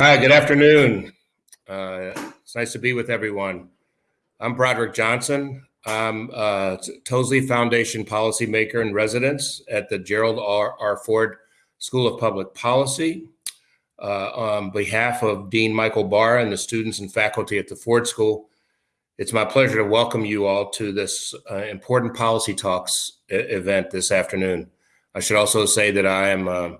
Hi, good afternoon. Nice to be with everyone. I'm Broderick Johnson. I'm a Foundation policymaker in residence at the Gerald R. R. Ford School of Public Policy. Uh, on behalf of Dean Michael Barr and the students and faculty at the Ford School, it's my pleasure to welcome you all to this uh, important policy talks event this afternoon. I should also say that I am uh,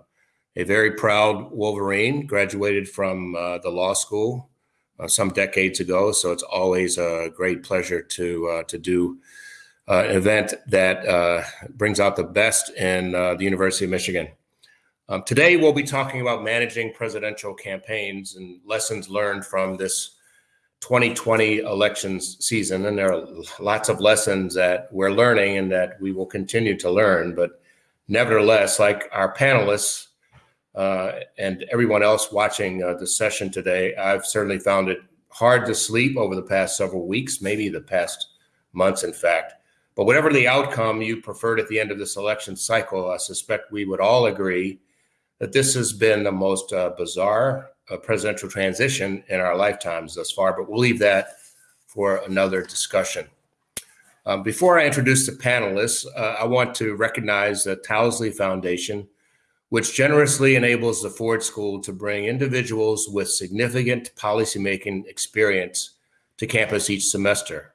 a very proud Wolverine, graduated from uh, the law school uh, some decades ago. So it's always a great pleasure to uh, to do uh, an event that uh, brings out the best in uh, the University of Michigan. Um, today, we'll be talking about managing presidential campaigns and lessons learned from this 2020 elections season. And there are lots of lessons that we're learning and that we will continue to learn. But nevertheless, like our panelists, uh, and everyone else watching uh, the session today. I've certainly found it hard to sleep over the past several weeks, maybe the past months, in fact. But whatever the outcome you preferred at the end of this election cycle, I suspect we would all agree that this has been the most uh, bizarre uh, presidential transition in our lifetimes thus far. But we'll leave that for another discussion. Um, before I introduce the panelists, uh, I want to recognize the Towsley Foundation which generously enables the Ford School to bring individuals with significant policymaking experience to campus each semester.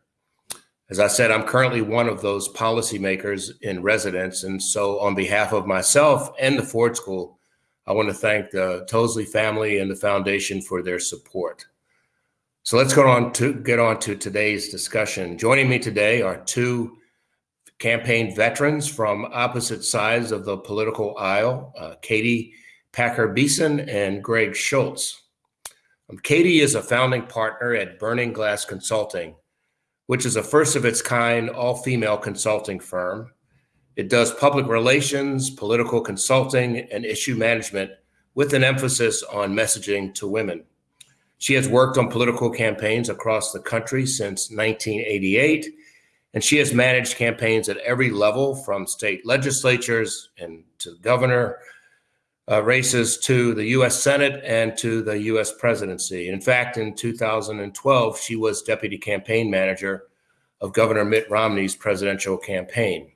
As I said, I'm currently one of those policymakers in residence. And so, on behalf of myself and the Ford School, I want to thank the Towsley family and the foundation for their support. So let's go on to get on to today's discussion. Joining me today are two campaign veterans from opposite sides of the political aisle, uh, Katie Packer Beeson and Greg Schultz. Um, Katie is a founding partner at Burning Glass Consulting, which is a first of its kind all female consulting firm. It does public relations, political consulting, and issue management with an emphasis on messaging to women. She has worked on political campaigns across the country since 1988 and she has managed campaigns at every level from state legislatures and to governor uh, races to the US Senate and to the US presidency. In fact, in 2012, she was deputy campaign manager of Governor Mitt Romney's presidential campaign.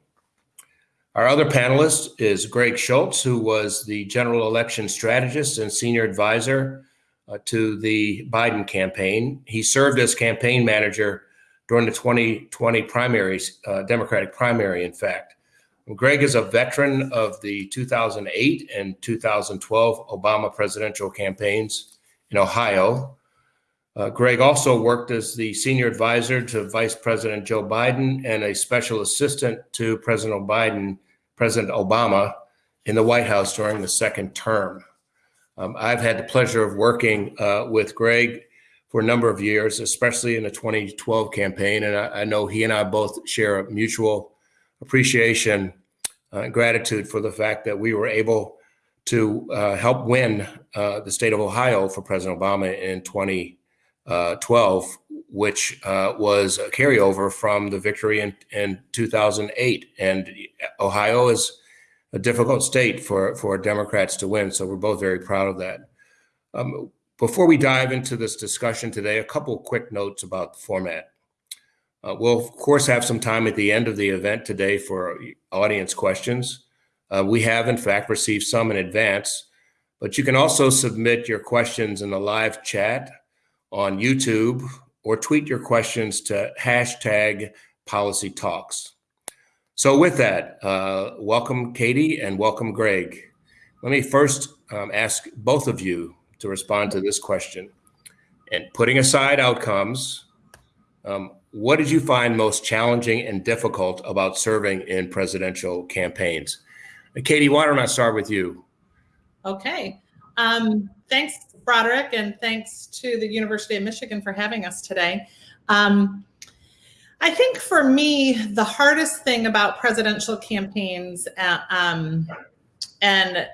Our other panelist is Greg Schultz, who was the general election strategist and senior advisor uh, to the Biden campaign. He served as campaign manager during the 2020 primaries, uh, Democratic primary, in fact. Greg is a veteran of the 2008 and 2012 Obama presidential campaigns in Ohio. Uh, Greg also worked as the senior advisor to Vice President Joe Biden and a special assistant to President Biden, President Obama, in the White House during the second term. Um, I've had the pleasure of working uh, with Greg for a number of years, especially in the 2012 campaign. And I, I know he and I both share a mutual appreciation uh, and gratitude for the fact that we were able to uh, help win uh, the state of Ohio for President Obama in 2012, which uh, was a carryover from the victory in, in 2008. And Ohio is a difficult state for, for Democrats to win. So we're both very proud of that. Um, before we dive into this discussion today, a couple quick notes about the format. Uh, we'll, of course, have some time at the end of the event today for audience questions. Uh, we have, in fact, received some in advance, but you can also submit your questions in the live chat on YouTube or tweet your questions to hashtag policy talks. So with that, uh, welcome Katie and welcome Greg. Let me first um, ask both of you to respond to this question. And putting aside outcomes, um, what did you find most challenging and difficult about serving in presidential campaigns? Katie, why don't I start with you? Okay. Um, thanks, Broderick, and thanks to the University of Michigan for having us today. Um, I think for me, the hardest thing about presidential campaigns uh, um, and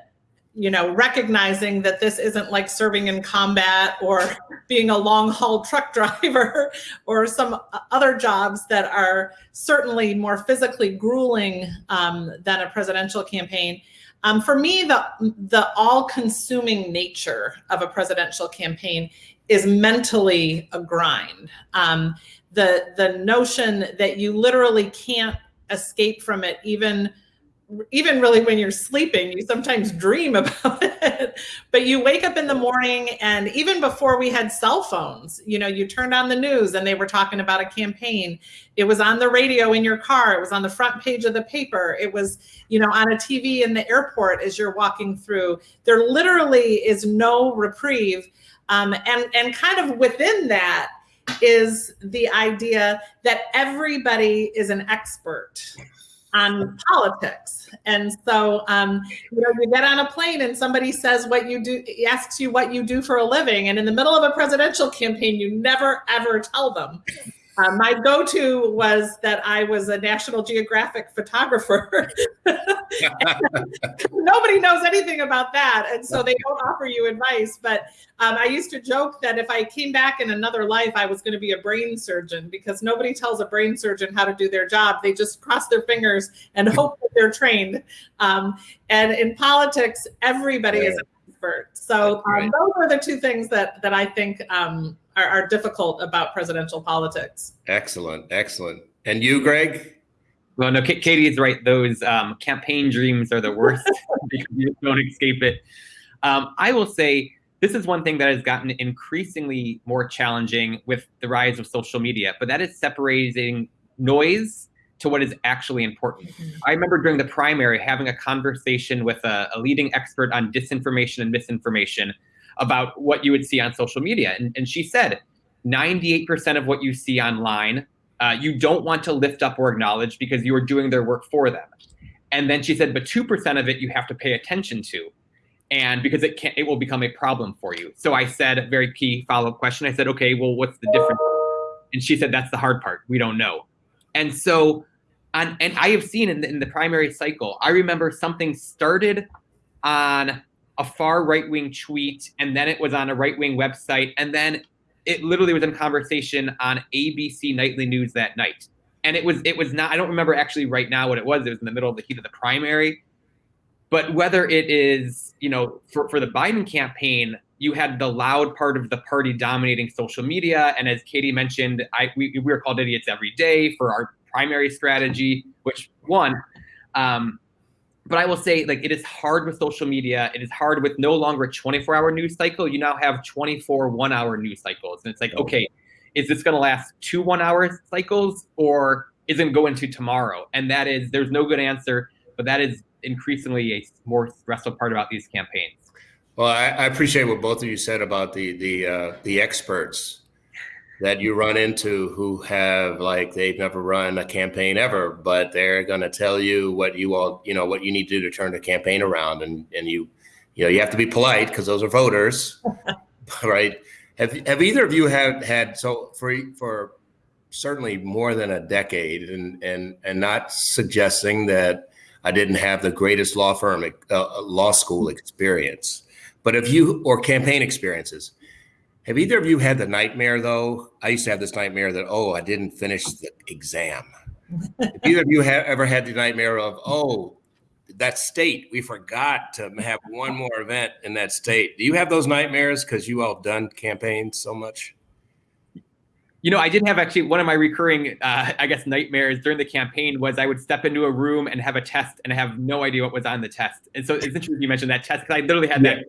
you know, recognizing that this isn't like serving in combat or being a long haul truck driver or some other jobs that are certainly more physically grueling um, than a presidential campaign. Um, for me, the, the all consuming nature of a presidential campaign is mentally a grind. Um, the, the notion that you literally can't escape from it, even even really when you're sleeping, you sometimes dream about it. but you wake up in the morning, and even before we had cell phones, you know, you turned on the news and they were talking about a campaign. It was on the radio in your car, it was on the front page of the paper, it was, you know, on a TV in the airport as you're walking through. There literally is no reprieve. Um, and, and kind of within that, is the idea that everybody is an expert on politics. And so, um, you know, you get on a plane and somebody says what you do, asks you what you do for a living. And in the middle of a presidential campaign, you never, ever tell them. Uh, my go-to was that I was a National Geographic photographer. Nobody knows anything about that, and so they don't offer you advice. But um, I used to joke that if I came back in another life, I was going to be a brain surgeon because nobody tells a brain surgeon how to do their job. They just cross their fingers and hope that they're trained. Um, and in politics, everybody is an expert. So um, those are the two things that that I think um, are, are difficult about presidential politics. Excellent, excellent. And you, Greg? Well, no, Katie is right. Those um, campaign dreams are the worst because you don't escape it. Um, I will say this is one thing that has gotten increasingly more challenging with the rise of social media, but that is separating noise to what is actually important. Mm-hmm. I remember during the primary having a conversation with a, a leading expert on disinformation and misinformation about what you would see on social media. And, and she said 98% of what you see online, uh, you don't want to lift up or acknowledge because you are doing their work for them. And then she said, but 2% of it you have to pay attention to. And because it can it will become a problem for you. So I said a very key follow-up question. I said, okay, well, what's the difference? And she said, that's the hard part. We don't know. And so, on, and I have seen in the, in the primary cycle, I remember something started on a far right wing tweet, and then it was on a right wing website, and then it literally was in conversation on ABC nightly news that night. And it was it was not I don't remember actually right now what it was. It was in the middle of the heat of the primary. But whether it is, you know, for, for the Biden campaign, you had the loud part of the party dominating social media. And as Katie mentioned, I we, we were called idiots every day for our primary strategy, which one. Um, but I will say, like, it is hard with social media. It is hard with no longer a 24 hour news cycle. You now have 24 one hour news cycles. And it's like, okay, is this going to last two one hour cycles or is it going to go into tomorrow? And that is, there's no good answer, but that is increasingly a more stressful part about these campaigns. Well, I, I appreciate what both of you said about the the uh, the experts that you run into who have like they've never run a campaign ever, but they're going to tell you what you all you know what you need to do to turn the campaign around, and and you you know you have to be polite because those are voters, right? Have have either of you had had so for for certainly more than a decade, and and and not suggesting that I didn't have the greatest law firm uh, law school experience, but if you or campaign experiences have either of you had the nightmare though? I used to have this nightmare that oh, I didn't finish the exam. Have either of you have ever had the nightmare of oh, that state we forgot to have one more event in that state? Do you have those nightmares because you all done campaigns so much? You know, I did have actually one of my recurring, uh, I guess, nightmares during the campaign was I would step into a room and have a test and have no idea what was on the test. And so it's interesting you mentioned that test because I literally had that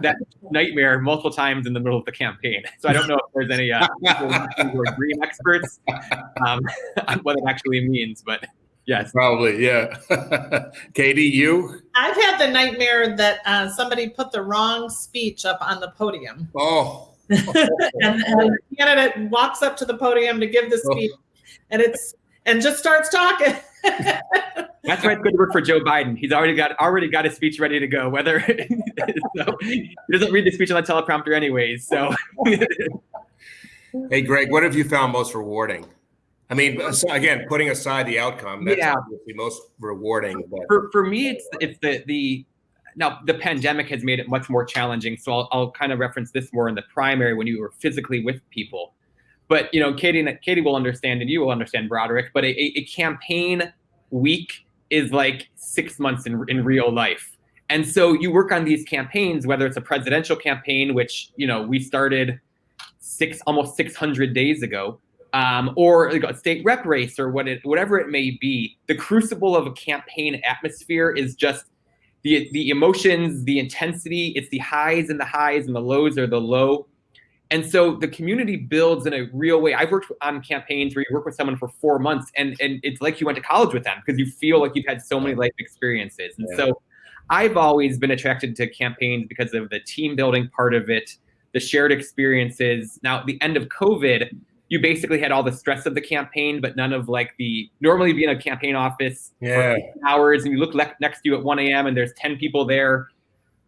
that nightmare multiple times in the middle of the campaign. So I don't know if there's any uh, who are dream experts um, on what it actually means, but yes, probably yeah. Katie, you? I've had the nightmare that uh, somebody put the wrong speech up on the podium. Oh. and, and the candidate walks up to the podium to give the oh. speech, oh. and it's and just starts talking. That's why it's good to work for Joe Biden. He's already got already got his speech ready to go. Whether so he doesn't read the speech on the teleprompter anyways. So Hey, Greg, what have you found most rewarding? I mean, again, putting aside the outcome, that's Yeah. obviously most rewarding. But for, for me, it's it's the the now the pandemic has made it much more challenging. So I'll, I'll kind of reference this more in the primary when you were physically with people. But you know, Katie Katie will understand, and you will understand, Broderick. But a, a, campaign week is like six months in in real life. And so you work on these campaigns, whether it's a presidential campaign, which you know we started six almost 600 days ago, um, or a state rep race or what it, whatever it may be, the crucible of a campaign atmosphere is just the the emotions, the intensity. It's the highs and the highs, and the lows are the low. And so the community builds in a real way. I've worked on campaigns where you work with someone for four months, and and it's like you went to college with them because you feel like you've had so many life experiences. And Yeah. so I've always been attracted to campaigns because of the team building part of it, the shared experiences. Now, at the end of COVID, you basically had all the stress of the campaign, but none of like the normally be in a campaign office yeah, for hours and you look le- next to you at 1 a.m. and there's 10 people there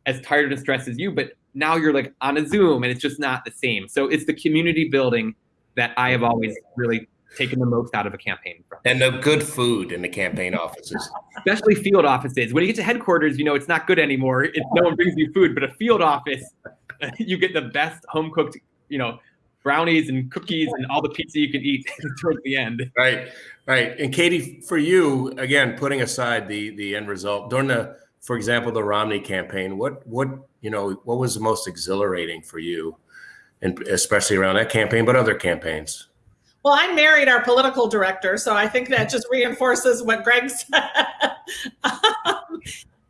as tired and stressed as you, but now you're like on a Zoom and it's just not the same. So it's the community building that I have always really taken the most out of a campaign from, and the good food in the campaign offices. especially field offices. When you get to headquarters, you know it's not good anymore. It's no one brings you food, but a field office, you get the best home cooked, you know, brownies and cookies and all the pizza you can eat towards the end. Right, right. And Katie, for you, again, putting aside the the end result during the, for example, the Romney campaign, what what you know, what was the most exhilarating for you, and especially around that campaign, but other campaigns? Well, I married our political director, so I think that just reinforces what Greg said. Um,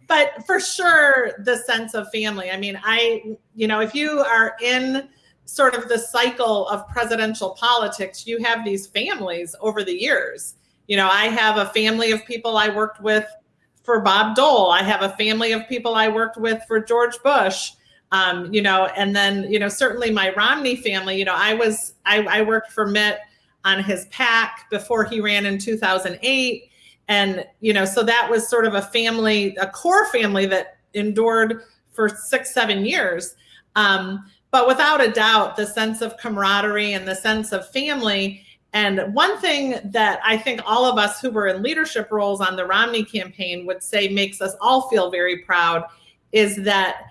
but for sure, the sense of family. I mean, I, you know, if you are in sort of the cycle of presidential politics, you have these families over the years. You know, I have a family of people I worked with for Bob Dole. I have a family of people I worked with for George Bush. Um, you know, and then, you know, certainly my Romney family, you know, I was, I, I worked for Mitt on his pack before he ran in 2008. And, you know, so that was sort of a family, a core family that endured for six, seven years. Um, but without a doubt, the sense of camaraderie and the sense of family. And one thing that I think all of us who were in leadership roles on the Romney campaign would say makes us all feel very proud is that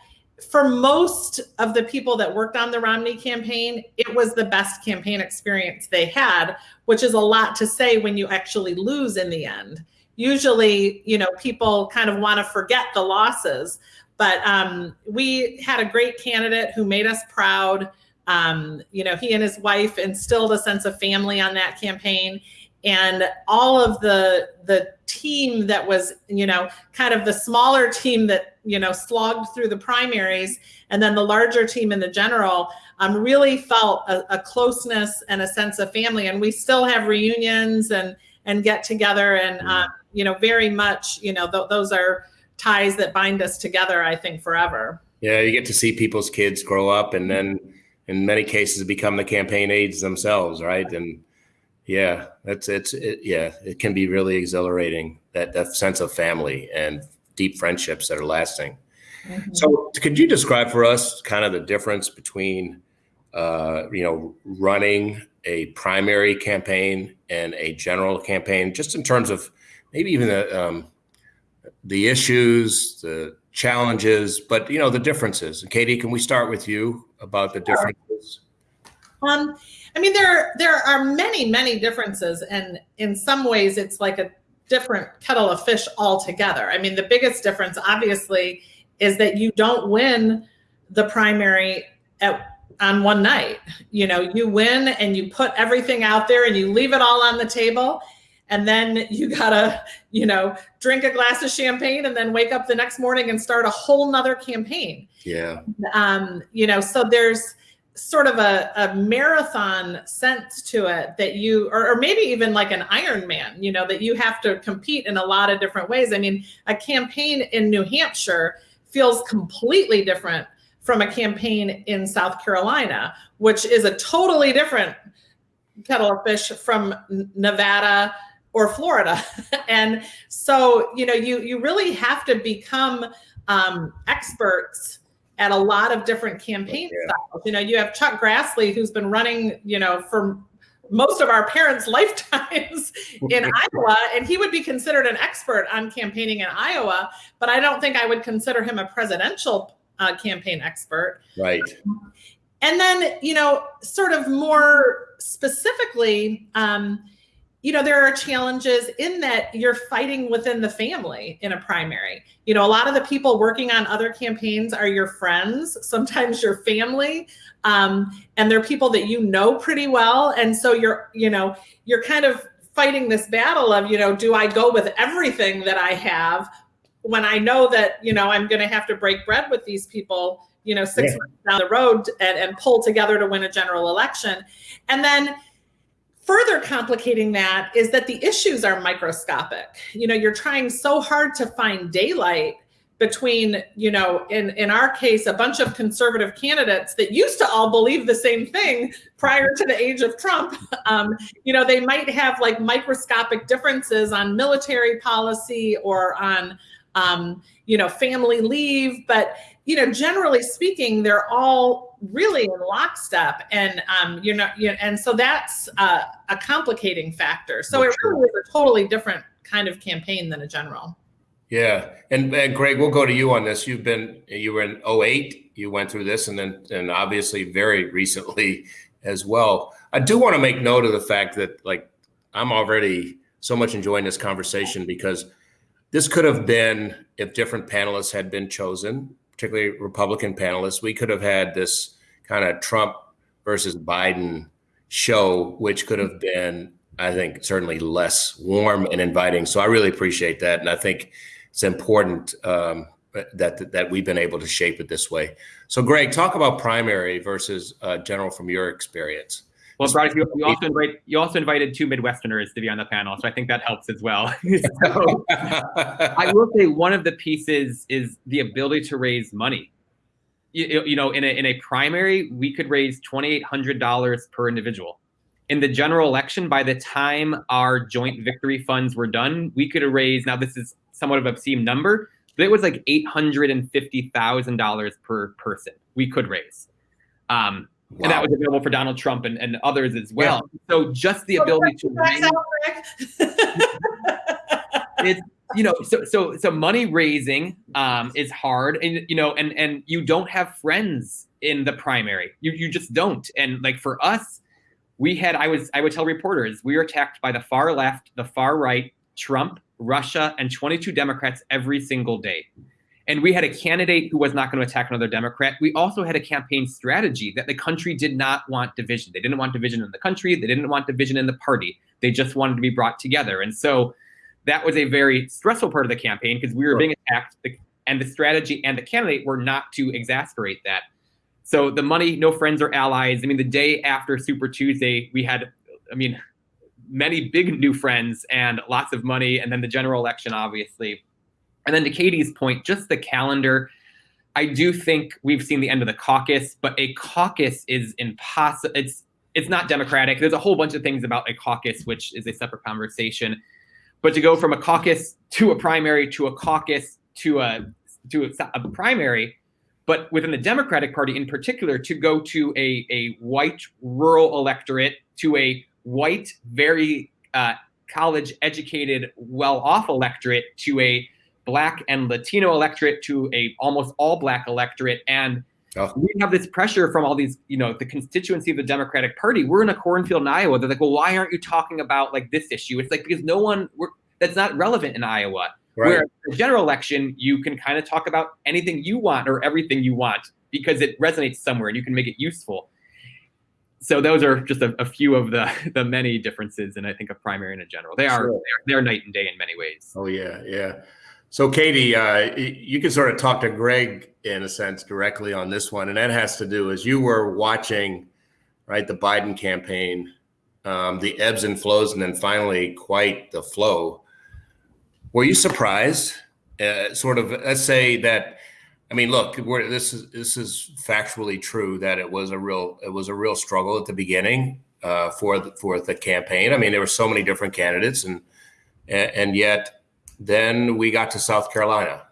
for most of the people that worked on the Romney campaign, it was the best campaign experience they had, which is a lot to say when you actually lose in the end. Usually, you know, people kind of want to forget the losses, but um, we had a great candidate who made us proud. Um, you know, he and his wife instilled a sense of family on that campaign. And all of the the team that was you know kind of the smaller team that you know slogged through the primaries and then the larger team in the general um, really felt a, a closeness and a sense of family. And we still have reunions and and get together and uh, you know very much you know th- those are ties that bind us together i think forever. Yeah, you get to see people's kids grow up, and then in many cases become the campaign aides themselves, right? And yeah, that's it's it, yeah, it can be really exhilarating that that sense of family and deep friendships that are lasting. So, could you describe for us kind of the difference between, uh, you know, running a primary campaign and a general campaign, just in terms of maybe even the um, the issues, the challenges, but you know the differences. Katie, can we start with you about the differences? Um, I mean, there there are many many differences, and in some ways, it's like a different kettle of fish altogether. I mean, the biggest difference, obviously, is that you don't win the primary at on one night. You know, you win and you put everything out there and you leave it all on the table. And then you gotta, you know, drink a glass of champagne and then wake up the next morning and start a whole nother campaign Yeah, um, you know, so there's sort of a, a marathon sense to it that you, or, or maybe even like an Ironman, you know, that you have to compete in a lot of different ways. I mean, a campaign in New Hampshire feels completely different from a campaign in South Carolina, which is a totally different kettle of fish from Nevada or Florida. and so, you know, you you really have to become um, experts at a lot of different campaign yeah. styles. You know, you have Chuck Grassley, who's been running, you know, for most of our parents' lifetimes in Iowa, and he would be considered an expert on campaigning in Iowa. But I don't think I would consider him a presidential uh, campaign expert. Right. And then, you know, sort of more specifically, um, you know, there are challenges in that you're fighting within the family in a primary. You know, a lot of the people working on other campaigns are your friends, sometimes your family, um, and they're people that you know pretty well. And so you're, you know, you're kind of fighting this battle of, you know, do I go with everything that I have when I know that, you know, I'm going to have to break bread with these people, you know, six yeah. months down the road and, and pull together to win a general election. And then, further complicating that is that the issues are microscopic. You know, you're trying so hard to find daylight between, you know, in, in our case, a bunch of conservative candidates that used to all believe the same thing prior to the age of Trump. Um, you know, they might have like microscopic differences on military policy or on, um, you know, family leave, but you know, generally speaking, they're all really in lockstep, and um, you know, you know, and so that's uh, a complicating factor. So it really is a totally different kind of campaign than a general. Yeah, and, and Greg, we'll go to you on this. You've been you were in 08, you went through this, and then and obviously very recently as well. I do want to make note of the fact that like I'm already so much enjoying this conversation because this could have been if different panelists had been chosen particularly Republican panelists, we could have had this kind of Trump versus Biden show, which could have been, I think, certainly less warm and inviting. So I really appreciate that, and I think it's important um, that that we've been able to shape it this way. So, Greg, talk about primary versus uh, general from your experience. Well, Brad, you, you, also invite, you also invited two Midwesterners to be on the panel, so I think that helps as well. so, I will say one of the pieces is the ability to raise money. You, you know, in a in a primary, we could raise twenty eight hundred dollars per individual. In the general election, by the time our joint victory funds were done, we could have raised. Now, this is somewhat of an obscene number, but it was like eight hundred and fifty thousand dollars per person we could raise. Um, Wow. And that was available for Donald Trump and, and others as well. Yeah. So just the ability to it's you know so so so money raising um, is hard and you know and and you don't have friends in the primary you you just don't and like for us we had I was I would tell reporters we were attacked by the far left the far right Trump Russia and 22 Democrats every single day and we had a candidate who was not going to attack another Democrat. We also had a campaign strategy that the country did not want division. They didn't want division in the country. They didn't want division in the party. They just wanted to be brought together. And so that was a very stressful part of the campaign because we were being attacked, and the strategy and the candidate were not to exasperate that. So the money, no friends or allies. I mean, the day after Super Tuesday, we had, I mean, many big new friends and lots of money, and then the general election, obviously. And then to Katie's point, just the calendar. I do think we've seen the end of the caucus, but a caucus is impossible. It's it's not democratic. There's a whole bunch of things about a caucus, which is a separate conversation. But to go from a caucus to a primary to a caucus to a to a, a primary, but within the Democratic Party in particular, to go to a, a white rural electorate to a white, very uh, college educated, well off electorate to a black and Latino electorate to a almost all black electorate. And oh. we have this pressure from all these, you know, the constituency of the Democratic Party. We're in a cornfield in Iowa. They're like, well, why aren't you talking about like this issue? It's like because no one that's not relevant in Iowa. Right. Where the general election, you can kind of talk about anything you want or everything you want because it resonates somewhere and you can make it useful. So those are just a, a few of the the many differences, and I think a primary and a general. They are sure. they're, they're night and day in many ways. Oh yeah, yeah. So, Katie, uh, you can sort of talk to Greg in a sense directly on this one, and that has to do as you were watching, right, the Biden campaign, um, the ebbs and flows, and then finally quite the flow. Were you surprised? Uh, sort of, let's say that. I mean, look, this is this is factually true that it was a real it was a real struggle at the beginning uh, for the, for the campaign. I mean, there were so many different candidates and and, and yet then we got to South Carolina.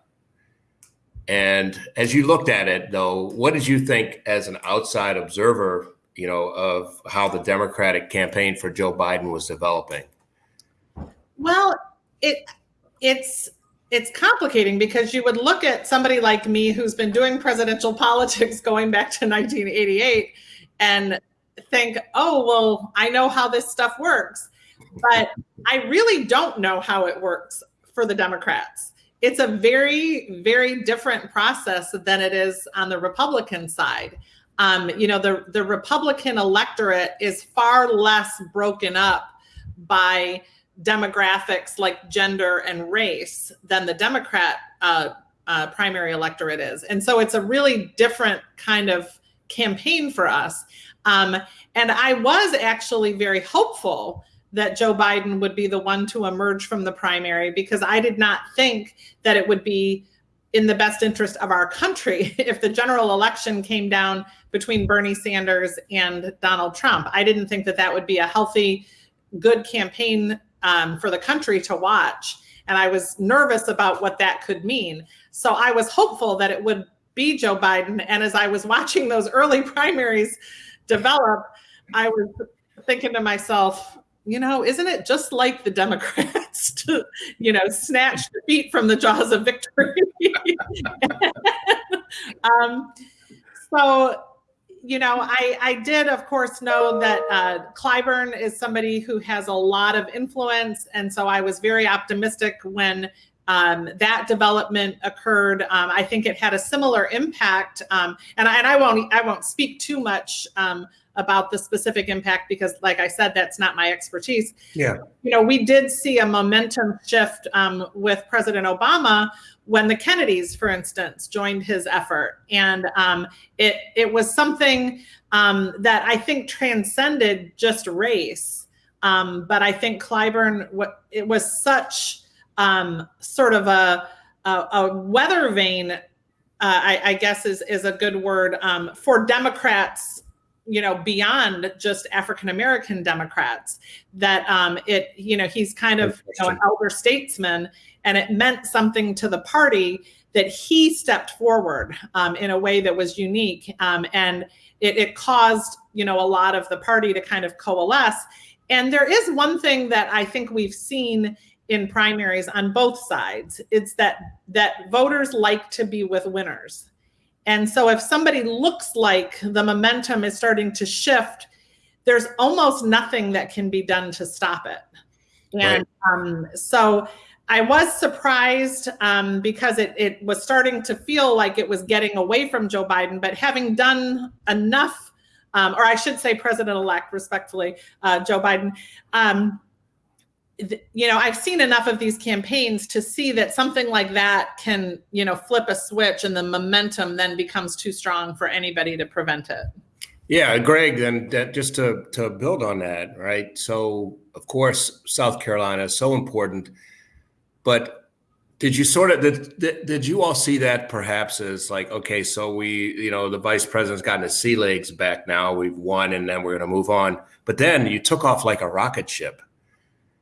And as you looked at it, though, what did you think as an outside observer, you know, of how the Democratic campaign for Joe Biden was developing? Well, it it's it's complicating because you would look at somebody like me who's been doing presidential politics going back to 1988 and think, oh, well, I know how this stuff works. But I really don't know how it works for the Democrats. It's a very, very different process than it is on the Republican side. Um, you know, the, the Republican electorate is far less broken up by demographics like gender and race than the Democrat uh, uh, primary electorate is. And so it's a really different kind of campaign for us. Um, and I was actually very hopeful that Joe Biden would be the one to emerge from the primary because I did not think that it would be in the best interest of our country if the general election came down between Bernie Sanders and Donald Trump. I didn't think that that would be a healthy, good campaign um, for the country to watch. And I was nervous about what that could mean. So I was hopeful that it would be Joe Biden. And as I was watching those early primaries develop, I was thinking to myself, you know, isn't it just like the Democrats to, you know, snatch defeat from the jaws of victory? um, so you know, I, I did, of course, know that uh, Clyburn is somebody who has a lot of influence. And so I was very optimistic when um, that development occurred. Um, I think it had a similar impact. Um, and, I, and I won't I won't speak too much um, about the specific impact because, like I said, that's not my expertise. Yeah. You know, we did see a momentum shift um, with President Obama when the Kennedys, for instance, joined his effort, and um, it it was something um, that I think transcended just race. Um, but I think Clyburn, what it was such um, sort of a, a, a weather vane, uh, I, I, guess is is a good word um, for Democrats you know beyond just african american democrats that um it you know he's kind of you know, an elder statesman and it meant something to the party that he stepped forward um, in a way that was unique um, and it, it caused you know a lot of the party to kind of coalesce. And there is one thing that i think we've seen in primaries on both sides. It's that that voters like to be with winners and so if somebody looks like the momentum is starting to shift, there's almost nothing that can be done to stop it. And right. um, so I was surprised um, because it, it was starting to feel like it was getting away from Joe Biden, but having done enough, um, or I should say, President elect, respectfully, uh, Joe Biden, um, you know i've seen enough of these campaigns to see that something like that can you know flip a switch and the momentum then becomes too strong for anybody to prevent it. Yeah greg and just to to build on that right? So of course south carolina is so important but did you sort of did, did you all see that perhaps as like okay so we you know the vice president's gotten his sea legs back now we've won and then we're going to move on but then you took off like a rocket ship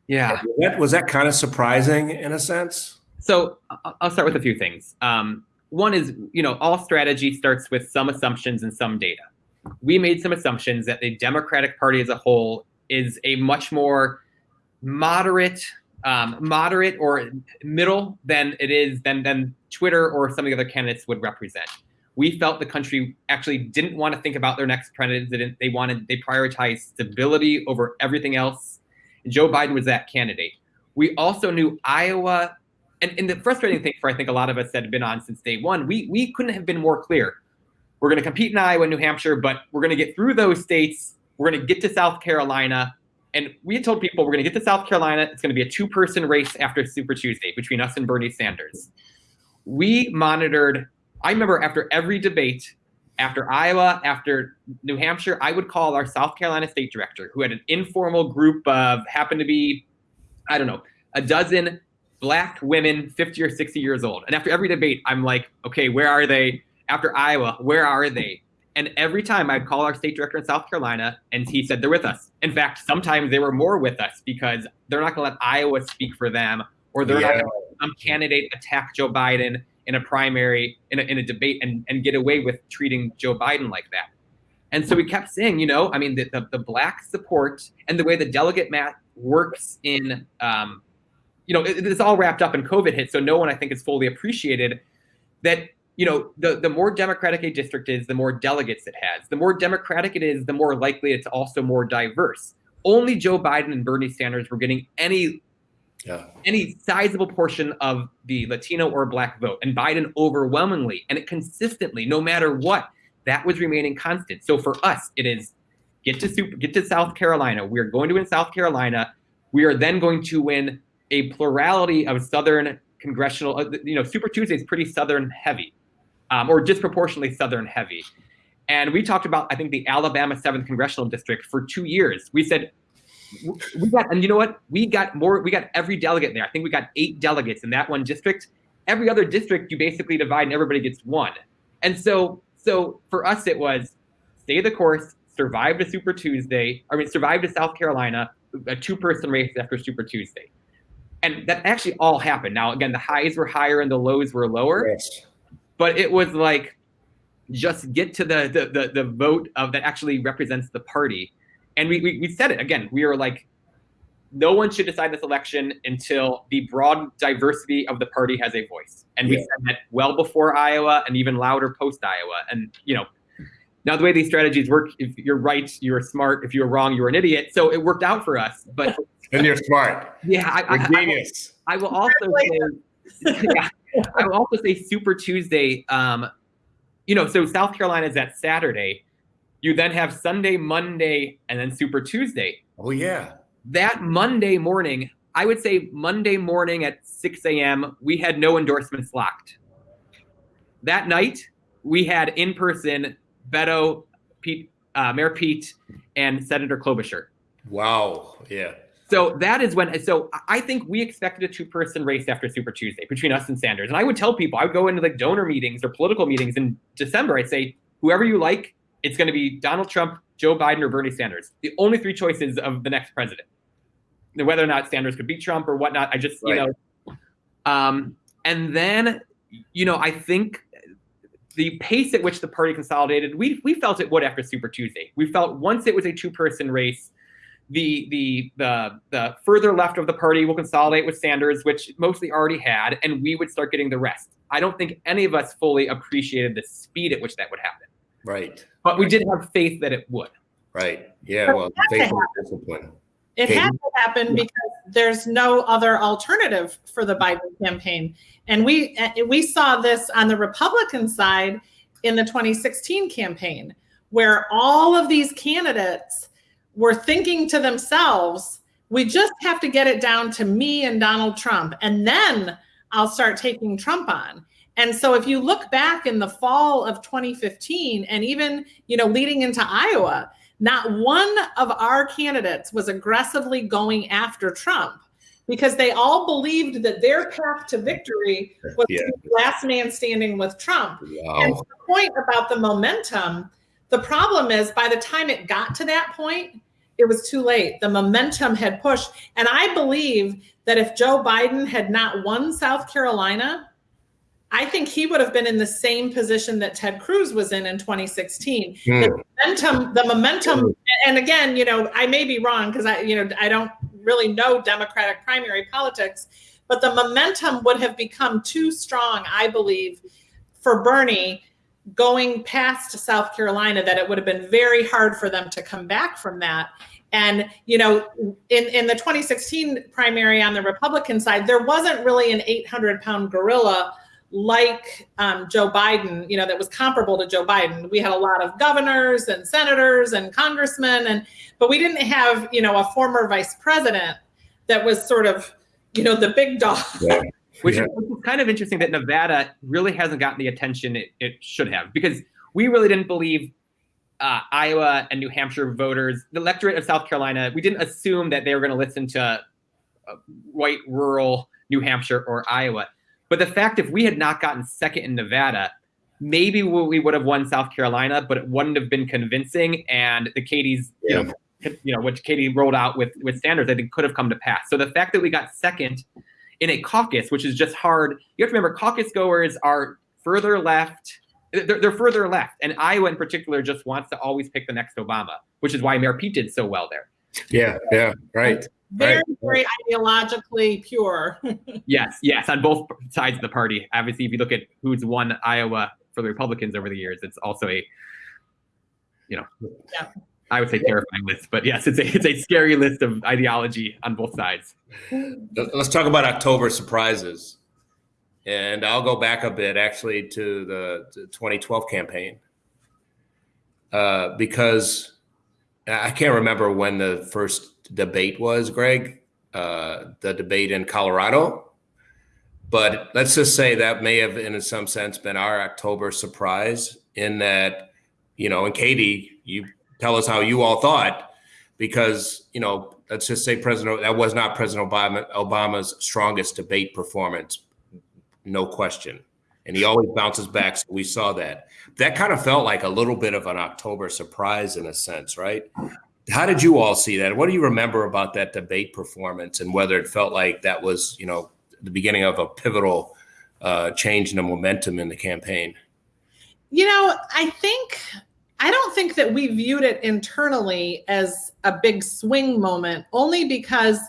yeah. Was that, was that kind of surprising in a sense? So I'll start with a few things. Um, one is, you know, all strategy starts with some assumptions and some data. We made some assumptions that the Democratic Party as a whole is a much more moderate, um, moderate or middle than it is than than Twitter or some of the other candidates would represent. We felt the country actually didn't want to think about their next president. They wanted they prioritized stability over everything else Joe Biden was that candidate. We also knew Iowa, and, and the frustrating thing for I think a lot of us that have been on since day one, we we couldn't have been more clear. We're going to compete in Iowa and New Hampshire, but we're going to get through those states. We're going to get to South Carolina. And we had told people we're going to get to South Carolina. It's going to be a two person race after Super Tuesday between us and Bernie Sanders. We monitored, I remember after every debate, after Iowa, after New Hampshire, I would call our South Carolina state director, who had an informal group of happened to be, I don't know, a dozen black women, 50 or 60 years old. And after every debate, I'm like, okay, where are they? After Iowa, where are they? And every time I'd call our state director in South Carolina, and he said they're with us. In fact, sometimes they were more with us because they're not going to let Iowa speak for them, or they're yeah. not going to let some candidate attack Joe Biden in a primary, in a, in a debate, and, and get away with treating Joe Biden like that. And so we kept saying, you know, I mean, the, the, the black support and the way the delegate math works in, um, you know, it, it's all wrapped up in COVID hit. So no one, I think, is fully appreciated that you know, the, the more democratic a district is, the more delegates it has. The more democratic it is, the more likely it's also more diverse. Only Joe Biden and Bernie Sanders were getting any yeah. any sizable portion of the Latino or Black vote, and Biden overwhelmingly and it consistently, no matter what, that was remaining constant. So for us, it is get to super, get to South Carolina. We are going to win South Carolina. We are then going to win a plurality of Southern congressional. Uh, you know, Super Tuesday is pretty Southern heavy um, or disproportionately Southern heavy. And we talked about, I think, the Alabama 7th Congressional District for two years. We said, we got, and you know what? We got more, we got every delegate there. I think we got eight delegates in that one district. Every other district, you basically divide and everybody gets one. And so, so for us, it was stay the course, survive to Super Tuesday, I mean, survive to South Carolina, a two person race after Super Tuesday. And that actually all happened. Now, again, the highs were higher and the lows were lower. Yes but it was like just get to the the the, the vote of that actually represents the party and we, we we said it again we were like no one should decide this election until the broad diversity of the party has a voice and we said that well before iowa and even louder post iowa and you know now the way these strategies work if you're right you're smart if you're wrong you're an idiot so it worked out for us but and you're smart yeah I, I, genius. I, I will also say yeah, I will also say Super Tuesday. Um, you know, so South Carolina is that Saturday. You then have Sunday, Monday, and then Super Tuesday. Oh yeah. That Monday morning, I would say Monday morning at 6 a.m., we had no endorsements locked. That night, we had in person Beto, Pete, uh, Mayor Pete, and Senator Klobuchar. Wow. Yeah. So that is when. So I think we expected a two-person race after Super Tuesday between us and Sanders. And I would tell people, I would go into like donor meetings or political meetings in December. I'd say, whoever you like, it's going to be Donald Trump, Joe Biden, or Bernie Sanders. The only three choices of the next president. Whether or not Sanders could beat Trump or whatnot, I just right. you know. Um, and then, you know, I think the pace at which the party consolidated, we we felt it would after Super Tuesday. We felt once it was a two-person race the the the the further left of the party will consolidate with Sanders, which mostly already had, and we would start getting the rest. I don't think any of us fully appreciated the speed at which that would happen. Right. But we did have faith that it would. Right. Yeah. Well, faith and discipline. It had to happen because there's no other alternative for the Biden campaign, and we eh, we saw this on the Republican side in the 2016 campaign, where all of these candidates were thinking to themselves, we just have to get it down to me and Donald Trump, and then I'll start taking Trump on. And so if you look back in the fall of 2015 and even, you know, leading into Iowa, not one of our candidates was aggressively going after Trump because they all believed that their path to victory was yeah. last man standing with Trump. Wow. And the point about the momentum, the problem is by the time it got to that point, it was too late. The momentum had pushed. And I believe that if Joe Biden had not won South Carolina, I think he would have been in the same position that Ted Cruz was in in 2016. Mm. The momentum, the momentum, mm. and again, you know, I may be wrong because I, you know, I don't really know Democratic primary politics, but the momentum would have become too strong, I believe, for Bernie going past South Carolina that it would have been very hard for them to come back from that. And, you know, in, in the 2016 primary on the Republican side, there wasn't really an 800 pound gorilla like um, Joe Biden, you know, that was comparable to Joe Biden. We had a lot of governors and senators and congressmen, and but we didn't have, you know, a former vice president that was sort of, you know, the big dog. Yeah. which yeah. is kind of interesting that Nevada really hasn't gotten the attention it, it should have because we really didn't believe uh, Iowa and New Hampshire voters, the electorate of South Carolina, we didn't assume that they were going to listen to uh, white rural New Hampshire or Iowa. But the fact if we had not gotten second in Nevada, maybe we would have won South Carolina, but it wouldn't have been convincing. And the Katie's, yeah. you know, you know, what Katie rolled out with with Sanders, I think could have come to pass. So the fact that we got second in a caucus, which is just hard, you have to remember caucus goers are further left. They're, they're further left, and Iowa in particular just wants to always pick the next Obama, which is why Mayor Pete did so well there. Yeah, yeah, right. Very, right. very ideologically pure. yes, yes, on both sides of the party. Obviously, if you look at who's won Iowa for the Republicans over the years, it's also a, you know, yeah. I would say terrifying list, but yes, it's a it's a scary list of ideology on both sides. Let's talk about October surprises, and I'll go back a bit actually to the, 2012 campaign uh, because I can't remember when the first debate was, Greg. Uh, the debate in Colorado, but let's just say that may have, in some sense, been our October surprise in that, you know, and Katie, you tell us how you all thought, because you know, let's just say President that was not President Obama Obama's strongest debate performance, no question, and he always bounces back. So we saw that. That kind of felt like a little bit of an October surprise in a sense, right? How did you all see that? What do you remember about that debate performance, and whether it felt like that was, you know, the beginning of a pivotal uh, change in the momentum in the campaign? You know, I think I don't think that we viewed it internally as a big swing moment, only because,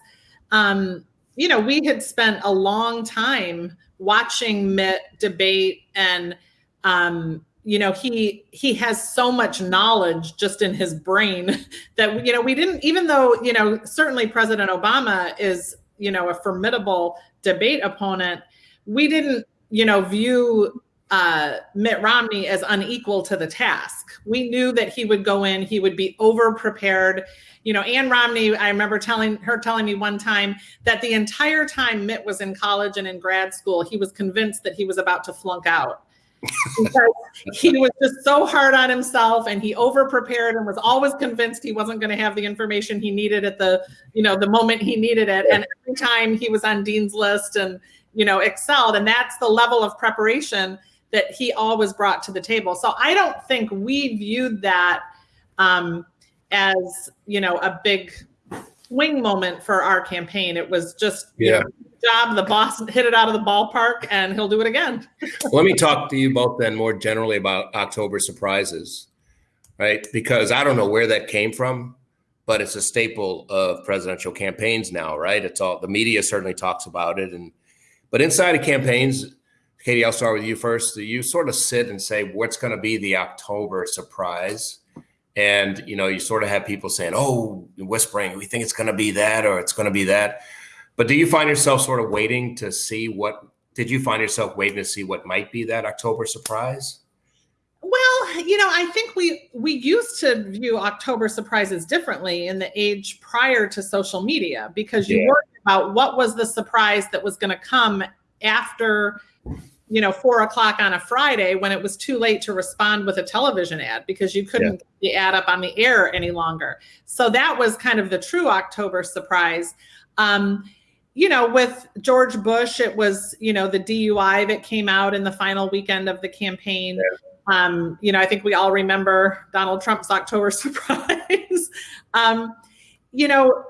um, you know, we had spent a long time watching Mitt debate, and um, you know, he he has so much knowledge just in his brain that you know we didn't even though you know certainly President Obama is you know a formidable debate opponent, we didn't you know view uh, Mitt Romney as unequal to the task. We knew that he would go in, he would be over prepared. You know, Ann Romney, I remember telling her telling me one time that the entire time Mitt was in college and in grad school, he was convinced that he was about to flunk out. Because he was just so hard on himself and he over prepared and was always convinced he wasn't going to have the information he needed at the you know the moment he needed it and every time he was on dean's list and you know excelled and that's the level of preparation that he always brought to the table. So I don't think we viewed that um, as you know a big swing moment for our campaign. It was just yeah. Know, job. The boss hit it out of the ballpark, and he'll do it again. Let me talk to you both then more generally about October surprises, right? Because I don't know where that came from, but it's a staple of presidential campaigns now, right? It's all the media certainly talks about it, and but inside of campaigns, Katie, I'll start with you first. You sort of sit and say, what's going to be the October surprise? And, you know, you sort of have people saying, oh, whispering, we think it's going to be that or it's going to be that. But do you find yourself sort of waiting to see what, did you find yourself waiting to see what might be that October surprise? Well, you know, I think we we used to view October surprises differently in the age prior to social media because you yeah. worried about what was the surprise that was going to come after you know four o'clock on a friday when it was too late to respond with a television ad because you couldn't yeah. get the ad up on the air any longer so that was kind of the true october surprise um, you know with george bush it was you know the dui that came out in the final weekend of the campaign yeah. um, you know i think we all remember donald trump's october surprise um, you know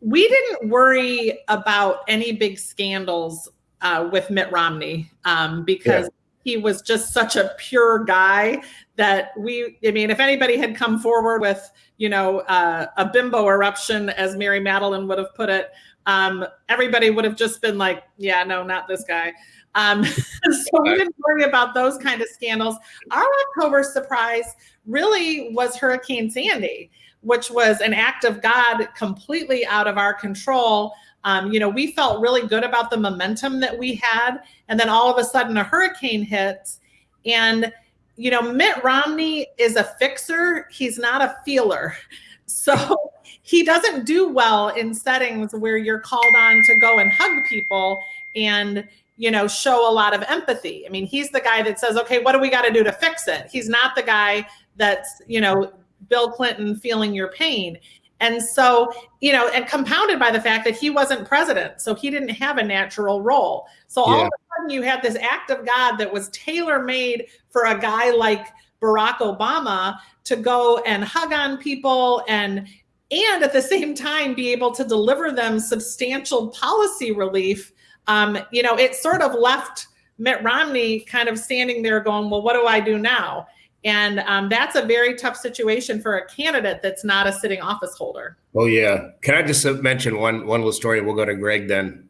we didn't worry about any big scandals uh, with Mitt Romney um, because yeah. he was just such a pure guy that we, I mean, if anybody had come forward with, you know, uh, a bimbo eruption, as Mary Matalin would have put it, um, everybody would have just been like, yeah, no, not this guy. Um, so we didn't worry about those kind of scandals. Our October surprise really was Hurricane Sandy, which was an act of God completely out of our control. Um, you know, we felt really good about the momentum that we had. And then all of a sudden a hurricane hits. And, you know, Mitt Romney is a fixer, he's not a feeler. So he doesn't do well in settings where you're called on to go and hug people and, you know, show a lot of empathy. I mean, he's the guy that says, okay, what do we got to do to fix it? He's not the guy that's, you know, Bill Clinton feeling your pain. And so, you know, and compounded by the fact that he wasn't president, so he didn't have a natural role. So all of a sudden, you had this act of God that was tailor made for a guy like Barack Obama to go and hug on people and and at the same time be able to deliver them substantial policy relief. Um, you know, it sort of left Mitt Romney kind of standing there going, "Well, what do I do now?" And um, that's a very tough situation for a candidate that's not a sitting office holder. Oh yeah. Can I just mention one one little story? We'll go to Greg then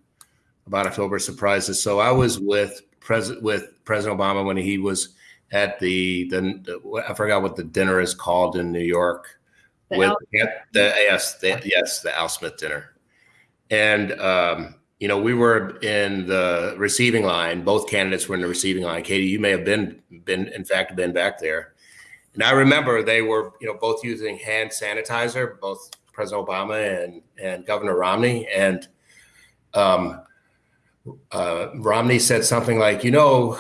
about October surprises. So I was with President with President Obama when he was at the the I forgot what the dinner is called in New York. The with Al- the yes the, yes the Al Smith dinner, and um, you know we were in the receiving line. Both candidates were in the receiving line. Katie, you may have been been in fact been back there, and I remember they were you know both using hand sanitizer, both President Obama and and Governor Romney, and um, uh, Romney said something like, you know,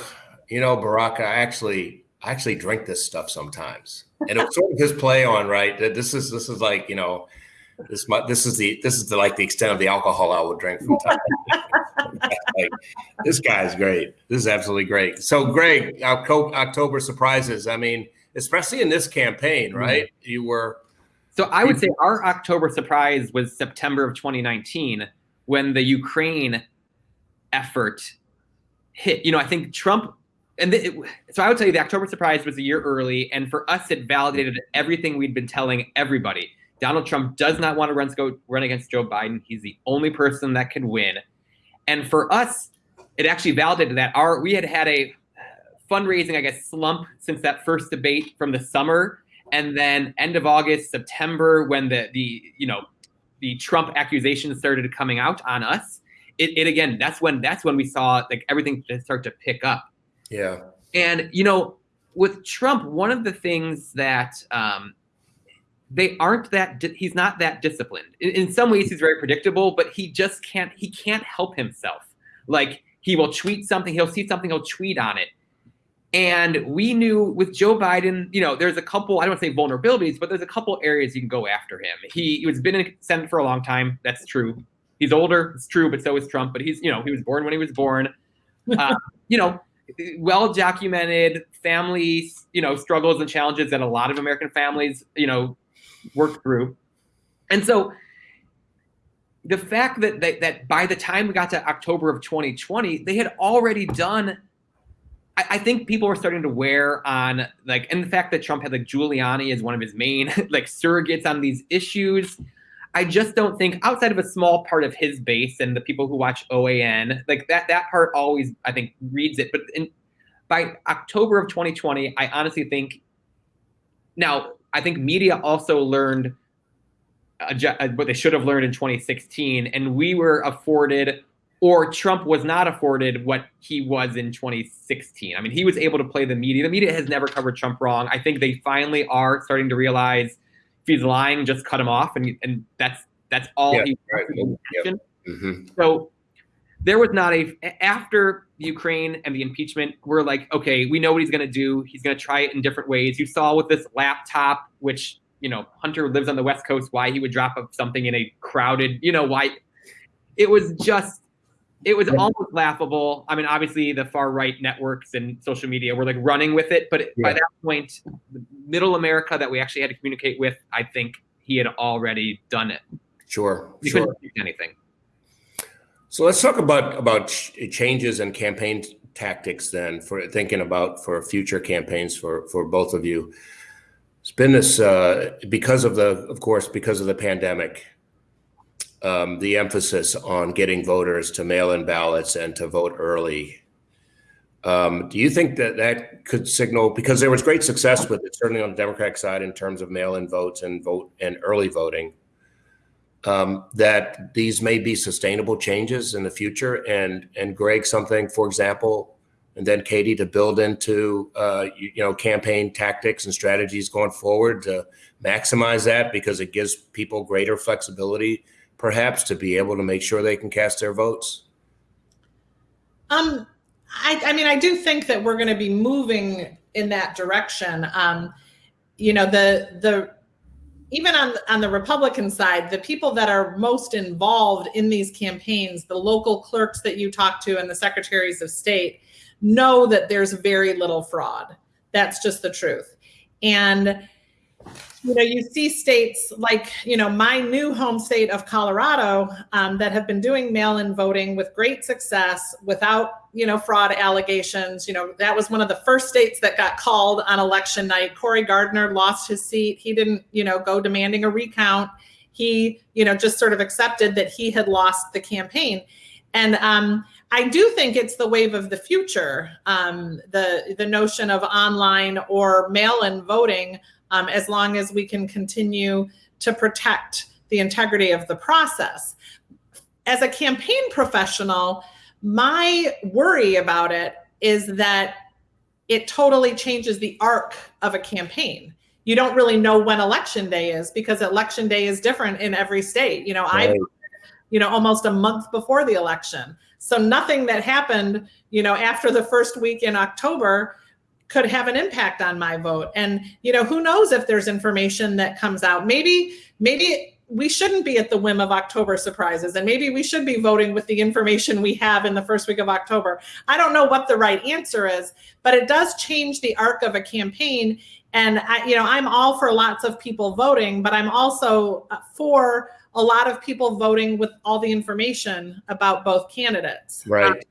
you know, Barack, I actually, I actually drink this stuff sometimes, and it was sort of his play on right. That this is this is like you know, this this is the this is the like the extent of the alcohol I would drink from time. like, this guy's great. This is absolutely great. So, Greg, October surprises. I mean, especially in this campaign, mm-hmm. right? Mm-hmm. You were. So I would say our October surprise was September of 2019 when the Ukraine effort hit. You know, I think Trump and the, it, so I would tell you the October surprise was a year early, and for us, it validated everything we'd been telling everybody. Donald Trump does not want to run, go, run against Joe Biden. He's the only person that can win, and for us, it actually validated that. Our we had had a fundraising, I guess, slump since that first debate from the summer, and then end of August, September, when the the you know the Trump accusations started coming out on us. It, it again, that's when that's when we saw like everything start to pick up yeah. And, you know, with Trump, one of the things that um, they aren't that, he's not that disciplined. In, in some ways, he's very predictable, but he just can't, he can't help himself. Like, he will tweet something, he'll see something, he'll tweet on it. And we knew with Joe Biden, you know, there's a couple, I don't want to say vulnerabilities, but there's a couple areas you can go after him. He, he was been in Senate for a long time. That's true. He's older. It's true, but so is Trump. But he's, you know, he was born when he was born. Uh, you know, well documented family, you know, struggles and challenges that a lot of American families, you know, work through. And so the fact that, that that by the time we got to October of 2020, they had already done I, I think people were starting to wear on like and the fact that Trump had like Giuliani as one of his main like surrogates on these issues. I just don't think outside of a small part of his base and the people who watch OAN, like that that part always I think reads it. But in, by October of 2020, I honestly think now I think media also learned uh, what they should have learned in 2016, and we were afforded or Trump was not afforded what he was in 2016. I mean, he was able to play the media. The media has never covered Trump wrong. I think they finally are starting to realize if he's lying, just cut him off, and and that's that's all yeah, he. Right. Yep. Mm-hmm. So there was not a after Ukraine and the impeachment. We're like, okay, we know what he's going to do. He's going to try it in different ways. You saw with this laptop, which you know Hunter lives on the West Coast, why he would drop up something in a crowded, you know, why it was just it was almost laughable. I mean, obviously the far right networks and social media were like running with it, but yeah. by that point, middle America that we actually had to communicate with, I think he had already done it. Sure, sure. couldn't do anything. So let's talk about about changes and campaign tactics then for thinking about for future campaigns for for both of you. It's been this uh, because of the, of course, because of the pandemic um, the emphasis on getting voters to mail in ballots and to vote early. Um, do you think that that could signal because there was great success with it, certainly on the Democratic side in terms of mail-in votes and vote and early voting, um, that these may be sustainable changes in the future? And and Greg, something for example, and then Katie to build into uh, you, you know campaign tactics and strategies going forward to maximize that because it gives people greater flexibility perhaps to be able to make sure they can cast their votes? Um, I, I mean, I do think that we're going to be moving in that direction. Um, you know, the the even on on the Republican side, the people that are most involved in these campaigns, the local clerks that you talk to and the secretaries of state, know that there's very little fraud. That's just the truth. And you know, you see states like, you know, my new home state of Colorado um, that have been doing mail in voting with great success without, you know, fraud allegations. You know, that was one of the first states that got called on election night. Cory Gardner lost his seat. He didn't, you know, go demanding a recount. He, you know, just sort of accepted that he had lost the campaign. And um, I do think it's the wave of the future. Um, the the notion of online or mail-in voting um, as long as we can continue to protect the integrity of the process. As a campaign professional, my worry about it is that it totally changes the arc of a campaign. You don't really know when election day is because election day is different in every state. You know, right. I you know almost a month before the election. So nothing that happened, you know, after the first week in October could have an impact on my vote. And, you know, who knows if there's information that comes out. Maybe, maybe we shouldn't be at the whim of October surprises, and maybe we should be voting with the information we have in the first week of October. I don't know what the right answer is, but it does change the arc of a campaign. And I, you know, I'm all for lots of people voting, but I'm also uh, for a lot of people voting with all the information about both candidates. Right.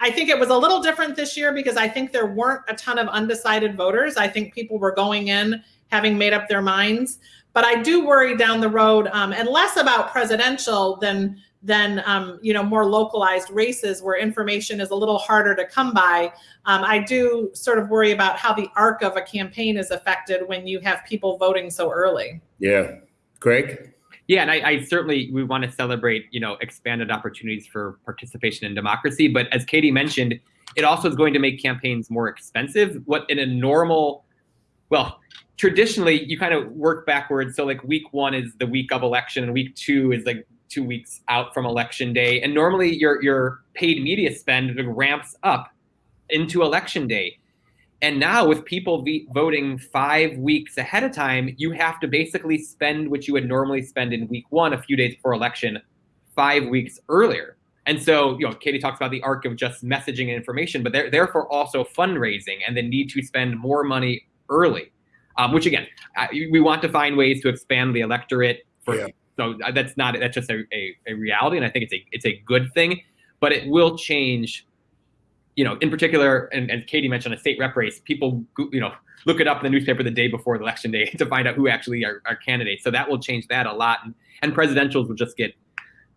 I think it was a little different this year because I think there weren't a ton of undecided voters. I think people were going in having made up their minds. But I do worry down the road, um, and less about presidential than than um, you know more localized races where information is a little harder to come by. Um, I do sort of worry about how the arc of a campaign is affected when you have people voting so early. Yeah, Greg. Yeah, and I, I, certainly we want to celebrate, you know, expanded opportunities for participation in democracy. But as Katie mentioned, it also is going to make campaigns more expensive. What in a normal, well, traditionally you kind of work backwards. So like week one is the week of election, and week two is like two weeks out from election day. And normally your your paid media spend ramps up into election day. And now, with people voting five weeks ahead of time, you have to basically spend what you would normally spend in week one, a few days before election, five weeks earlier. And so, you know, Katie talks about the arc of just messaging and information, but they're therefore also fundraising and the need to spend more money early. Um, which again, we want to find ways to expand the electorate. For yeah. so that's not that's just a, a, a reality, and I think it's a it's a good thing. But it will change you know, in particular, and, and Katie mentioned a state rep race, people, you know, look it up in the newspaper the day before the election day to find out who actually are, are candidates. So that will change that a lot. And, and presidentials will just get,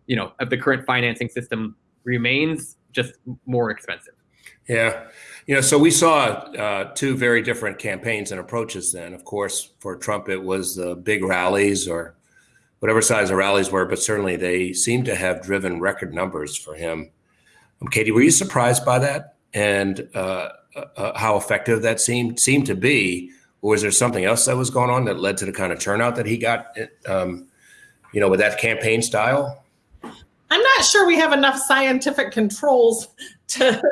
you know, if the current financing system remains, just more expensive. Yeah. You know, so we saw uh, two very different campaigns and approaches then. Of course, for Trump, it was the big rallies or whatever size the rallies were, but certainly they seem to have driven record numbers for him. Um, Katie, were you surprised by that? And uh, uh, how effective that seemed seemed to be, or was there something else that was going on that led to the kind of turnout that he got? Um, you know, with that campaign style. I'm not sure we have enough scientific controls to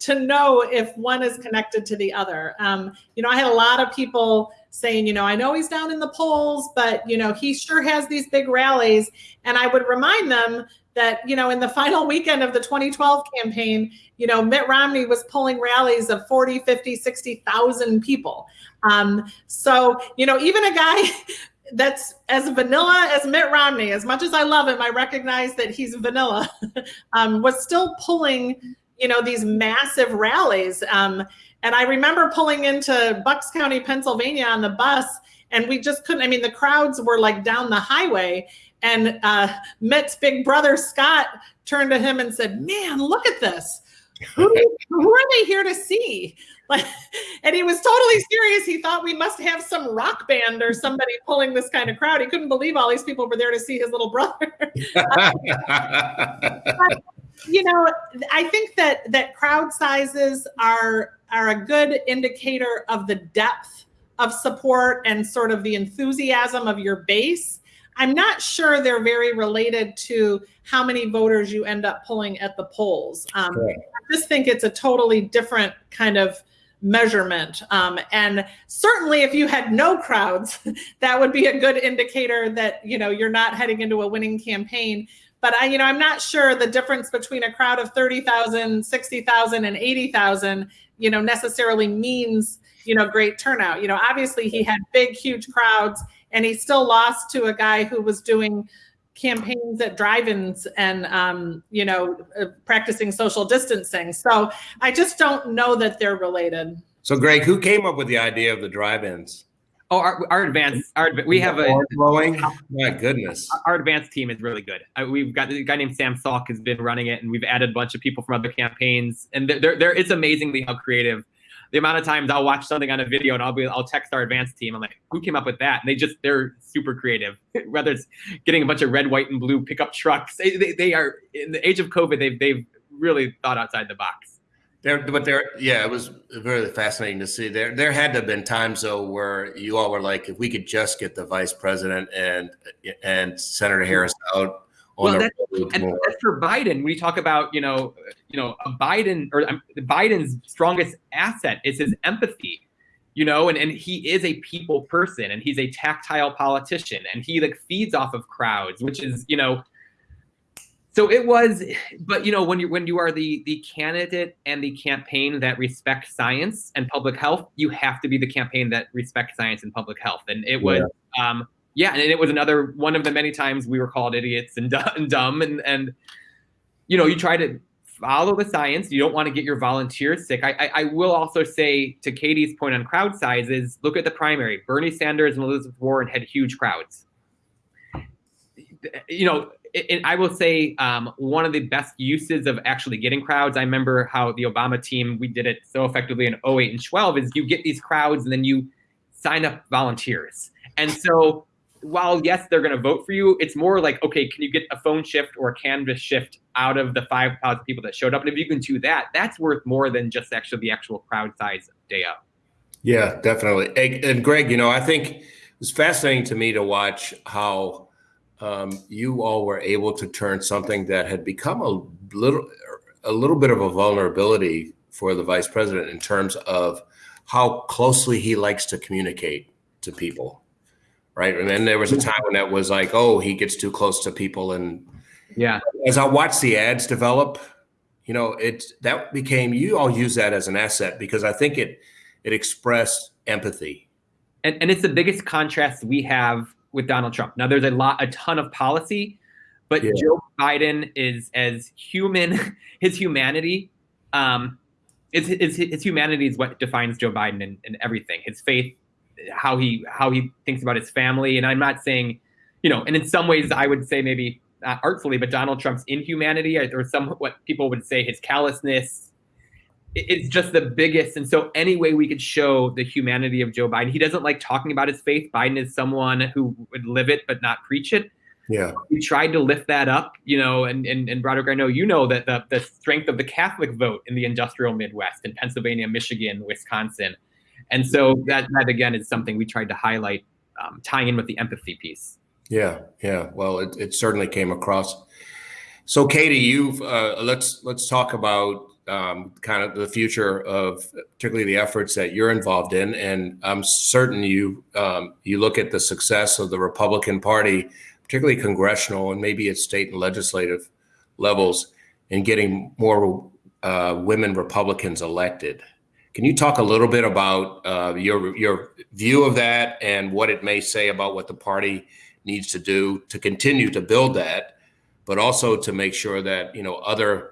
to know if one is connected to the other. Um, you know, I had a lot of people saying, you know, I know he's down in the polls, but you know, he sure has these big rallies. And I would remind them that you know in the final weekend of the 2012 campaign you know mitt romney was pulling rallies of 40 50 60,000 people. Um, so you know even a guy that's as vanilla as mitt romney as much as i love him i recognize that he's vanilla um, was still pulling you know these massive rallies. Um, and i remember pulling into bucks county pennsylvania on the bus and we just couldn't i mean the crowds were like down the highway and uh, Mitt's big brother, Scott, turned to him and said, Man, look at this. Who, who are they here to see? Like, and he was totally serious. He thought we must have some rock band or somebody pulling this kind of crowd. He couldn't believe all these people were there to see his little brother. but, you know, I think that that crowd sizes are are a good indicator of the depth of support and sort of the enthusiasm of your base. I'm not sure they're very related to how many voters you end up pulling at the polls. Um, I just think it's a totally different kind of measurement. Um, and certainly, if you had no crowds, that would be a good indicator that you know you're not heading into a winning campaign. But I, you know, I'm not sure the difference between a crowd of 30,000, 60,000, and 80,000, you know, necessarily means you know great turnout. You know, obviously he had big, huge crowds, and he still lost to a guy who was doing campaigns at drive-ins and um, you know uh, practicing social distancing. So i just don't know that they're related. So greg who came up with the idea of the drive-ins? Oh our, our advanced our we have a growing? My goodness. Our advanced team is really good. Uh, we've got a guy named sam salk has been running it and we've added a bunch of people from other campaigns. And there, there it's amazingly how creative the amount of times I'll watch something on a video and I'll be I'll text our advanced team. I'm like, who came up with that? And they just they're super creative. Whether it's getting a bunch of red, white, and blue pickup trucks, they, they, they are in the age of COVID. They've they've really thought outside the box. There, but there, yeah, it was very fascinating to see. There, there had to have been times though where you all were like, if we could just get the vice president and and Senator Harris out well, that's, and that's for Biden. We talk about you know, you know, Biden or um, Biden's strongest asset is his empathy, you know, and, and he is a people person and he's a tactile politician and he like feeds off of crowds, which is you know. So it was, but you know, when you when you are the the candidate and the campaign that respects science and public health, you have to be the campaign that respects science and public health, and it was. Yeah. Um, yeah, and it was another one of the many times we were called idiots and dumb, and and you know you try to follow the science. You don't want to get your volunteers sick. I, I, I will also say to Katie's point on crowd sizes, look at the primary. Bernie Sanders and Elizabeth Warren had huge crowds. You know, it, I will say um, one of the best uses of actually getting crowds. I remember how the Obama team we did it so effectively in 08 and 12 is you get these crowds and then you sign up volunteers. And so while yes, they're going to vote for you, it's more like, okay, can you get a phone shift or a canvass shift out of the 5,000 people that showed up? And if you can do that, that's worth more than just actually the actual crowd size day out. Yeah, definitely. And Greg, you know, I think it was fascinating to me to watch how um, you all were able to turn something that had become a little, a little bit of a vulnerability for the vice president in terms of how closely he likes to communicate to people right? And then there was a time when that was like, oh, he gets too close to people. And yeah, as I watched the ads develop, you know, it that became you all use that as an asset because I think it it expressed empathy. And and it's the biggest contrast we have with Donald Trump. Now there's a lot a ton of policy, but yeah. Joe Biden is as human, his humanity, um, his, his, his humanity is what defines Joe Biden and, and everything. His faith, how he how he thinks about his family. And I'm not saying, you know, and in some ways I would say maybe not artfully, but Donald Trump's inhumanity or some what people would say his callousness. It's just the biggest. And so any way we could show the humanity of Joe Biden, he doesn't like talking about his faith. Biden is someone who would live it but not preach it. Yeah. We tried to lift that up, you know, and, and, and Broderick, I know you know that the, the strength of the Catholic vote in the industrial Midwest in Pennsylvania, Michigan, Wisconsin, and so that that again is something we tried to highlight, um, tying in with the empathy piece. Yeah, yeah. Well, it, it certainly came across. So, Katie, you've uh, let's let's talk about um, kind of the future of particularly the efforts that you're involved in, and I'm certain you um, you look at the success of the Republican Party, particularly congressional and maybe at state and legislative levels, in getting more uh, women Republicans elected. Can you talk a little bit about uh, your your view of that and what it may say about what the party needs to do to continue to build that, but also to make sure that you know other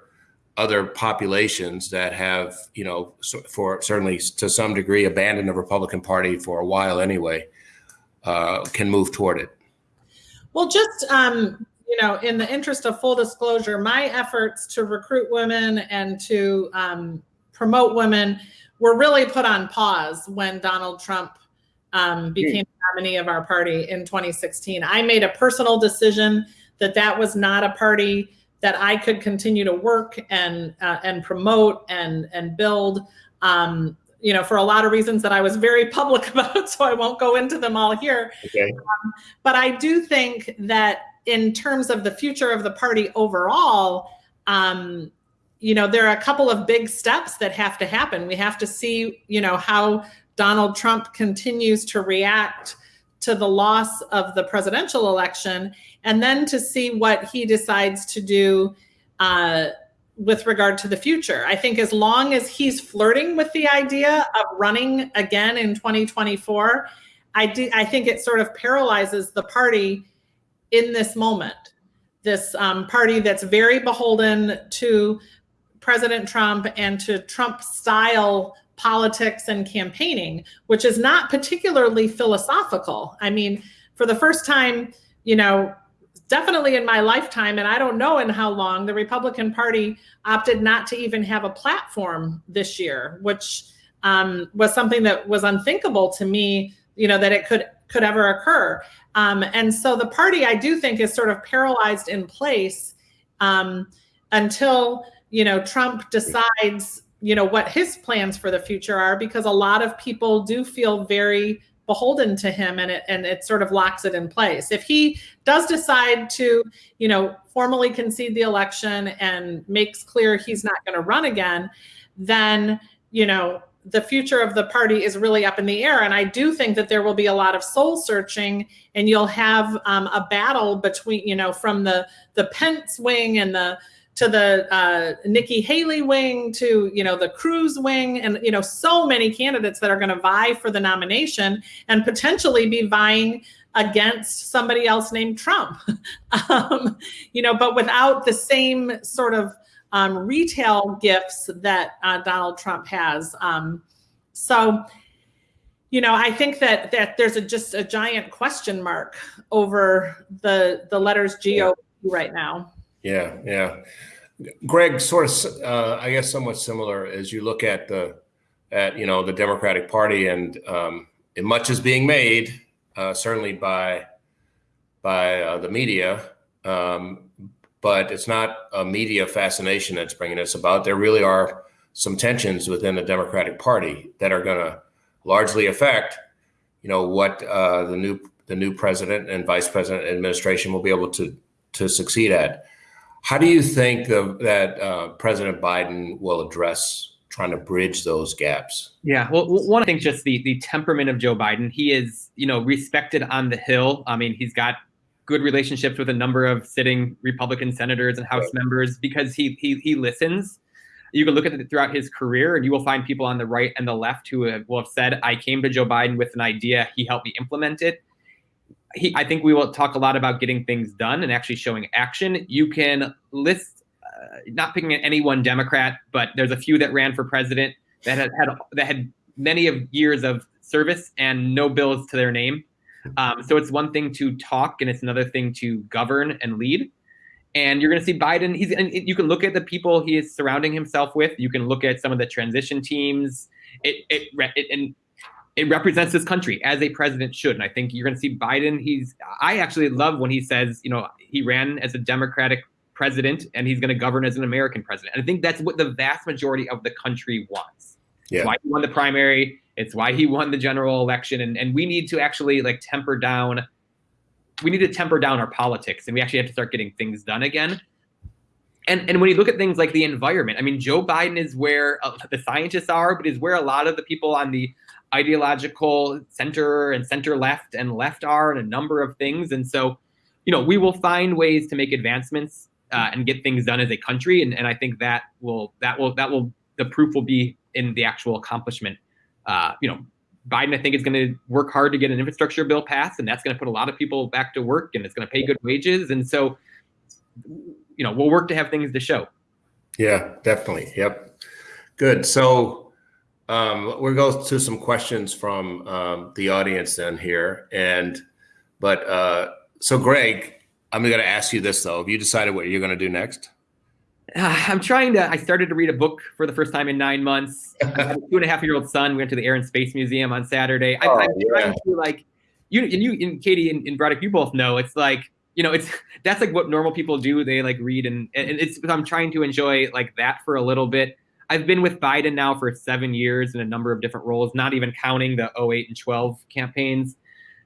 other populations that have you know for certainly to some degree abandoned the Republican Party for a while anyway uh, can move toward it. Well, just um, you know, in the interest of full disclosure, my efforts to recruit women and to um, promote women were really put on pause when Donald Trump um, became the nominee of our party in 2016. I made a personal decision that that was not a party that I could continue to work and uh, and promote and and build. Um, you know, for a lot of reasons that I was very public about, so I won't go into them all here. Okay. Um, but I do think that in terms of the future of the party overall, um, you know, there are a couple of big steps that have to happen. We have to see, you know, how Donald Trump continues to react to the loss of the presidential election, and then to see what he decides to do uh, with regard to the future. I think as long as he's flirting with the idea of running again in 2024, I do. I think it sort of paralyzes the party in this moment. This um, party that's very beholden to President Trump and to Trump style politics and campaigning, which is not particularly philosophical. I mean, for the first time, you know, definitely in my lifetime, and I don't know in how long, the Republican Party opted not to even have a platform this year, which um, was something that was unthinkable to me, you know, that it could could ever occur. Um, and so the party, I do think, is sort of paralyzed in place um, until you know Trump decides you know what his plans for the future are because a lot of people do feel very beholden to him and it and it sort of locks it in place. If he does decide to you know formally concede the election and makes clear he's not going to run again then you know the future of the party is really up in the air. And i do think that there will be a lot of soul searching and you'll have um, a battle between you know from the the pence wing and the to the uh, Nikki Haley wing, to you know the Cruz wing, and you know so many candidates that are going to vie for the nomination and potentially be vying against somebody else named Trump. um, you know, but without the same sort of um, retail gifts that uh, Donald Trump has. Um, so, you know, I think that that there's a, just a giant question mark over the the letters GOP right now. Yeah, yeah. Greg, sort of, uh, I guess, somewhat similar as you look at the, at you know, the Democratic Party, and um, much is being made, uh, certainly by, by uh, the media, um, but it's not a media fascination that's bringing this about. There really are some tensions within the Democratic Party that are going to largely affect, you know, what uh, the new the new president and vice president administration will be able to to succeed at. How do you think of, that uh, President Biden will address trying to bridge those gaps? Yeah, well, one, I think just the the temperament of Joe Biden. He is, you know, respected on the Hill. I mean, he's got good relationships with a number of sitting Republican senators and House right. members because he he he listens. You can look at it throughout his career, and you will find people on the right and the left who have, will have said, "I came to Joe Biden with an idea. He helped me implement it." He, I think we will talk a lot about getting things done and actually showing action. You can list, uh, not picking any one Democrat, but there's a few that ran for president that had, had that had many of years of service and no bills to their name. Um, so it's one thing to talk, and it's another thing to govern and lead. And you're going to see Biden. He's and you can look at the people he is surrounding himself with. You can look at some of the transition teams. It, it, it and it represents this country as a president should. And I think you're going to see Biden. He's, I actually love when he says, you know, he ran as a Democratic president and he's going to govern as an American president. And I think that's what the vast majority of the country wants. Yeah. It's why he won the primary. It's why he won the general election. And, and we need to actually like temper down. We need to temper down our politics and we actually have to start getting things done again. And, and when you look at things like the environment, I mean, Joe Biden is where uh, the scientists are, but is where a lot of the people on the ideological center and center left and left are and a number of things. And so, you know, we will find ways to make advancements uh, and get things done as a country. And, and I think that will that will that will the proof will be in the actual accomplishment. Uh, you know, Biden, I think, is going to work hard to get an infrastructure bill passed, and that's going to put a lot of people back to work, and it's going to pay good wages. And so, you know, we'll work to have things to show. Yeah, definitely. Yep. Good. So um, we'll go to some questions from um, the audience then here. And, but, uh, so Greg, I'm going to ask you this though. Have you decided what you're going to do next? Uh, I'm trying to, I started to read a book for the first time in nine months. I have a two and a half year old son. We went to the Air and Space Museum on Saturday. I, oh, I'm yeah. trying to like, you and you and Katie and, and Broderick, you both know it's like, you know, it's that's like what normal people do. They like read and, and it's I'm trying to enjoy like that for a little bit. I've been with Biden now for seven years in a number of different roles, not even counting the 08 and 12 campaigns.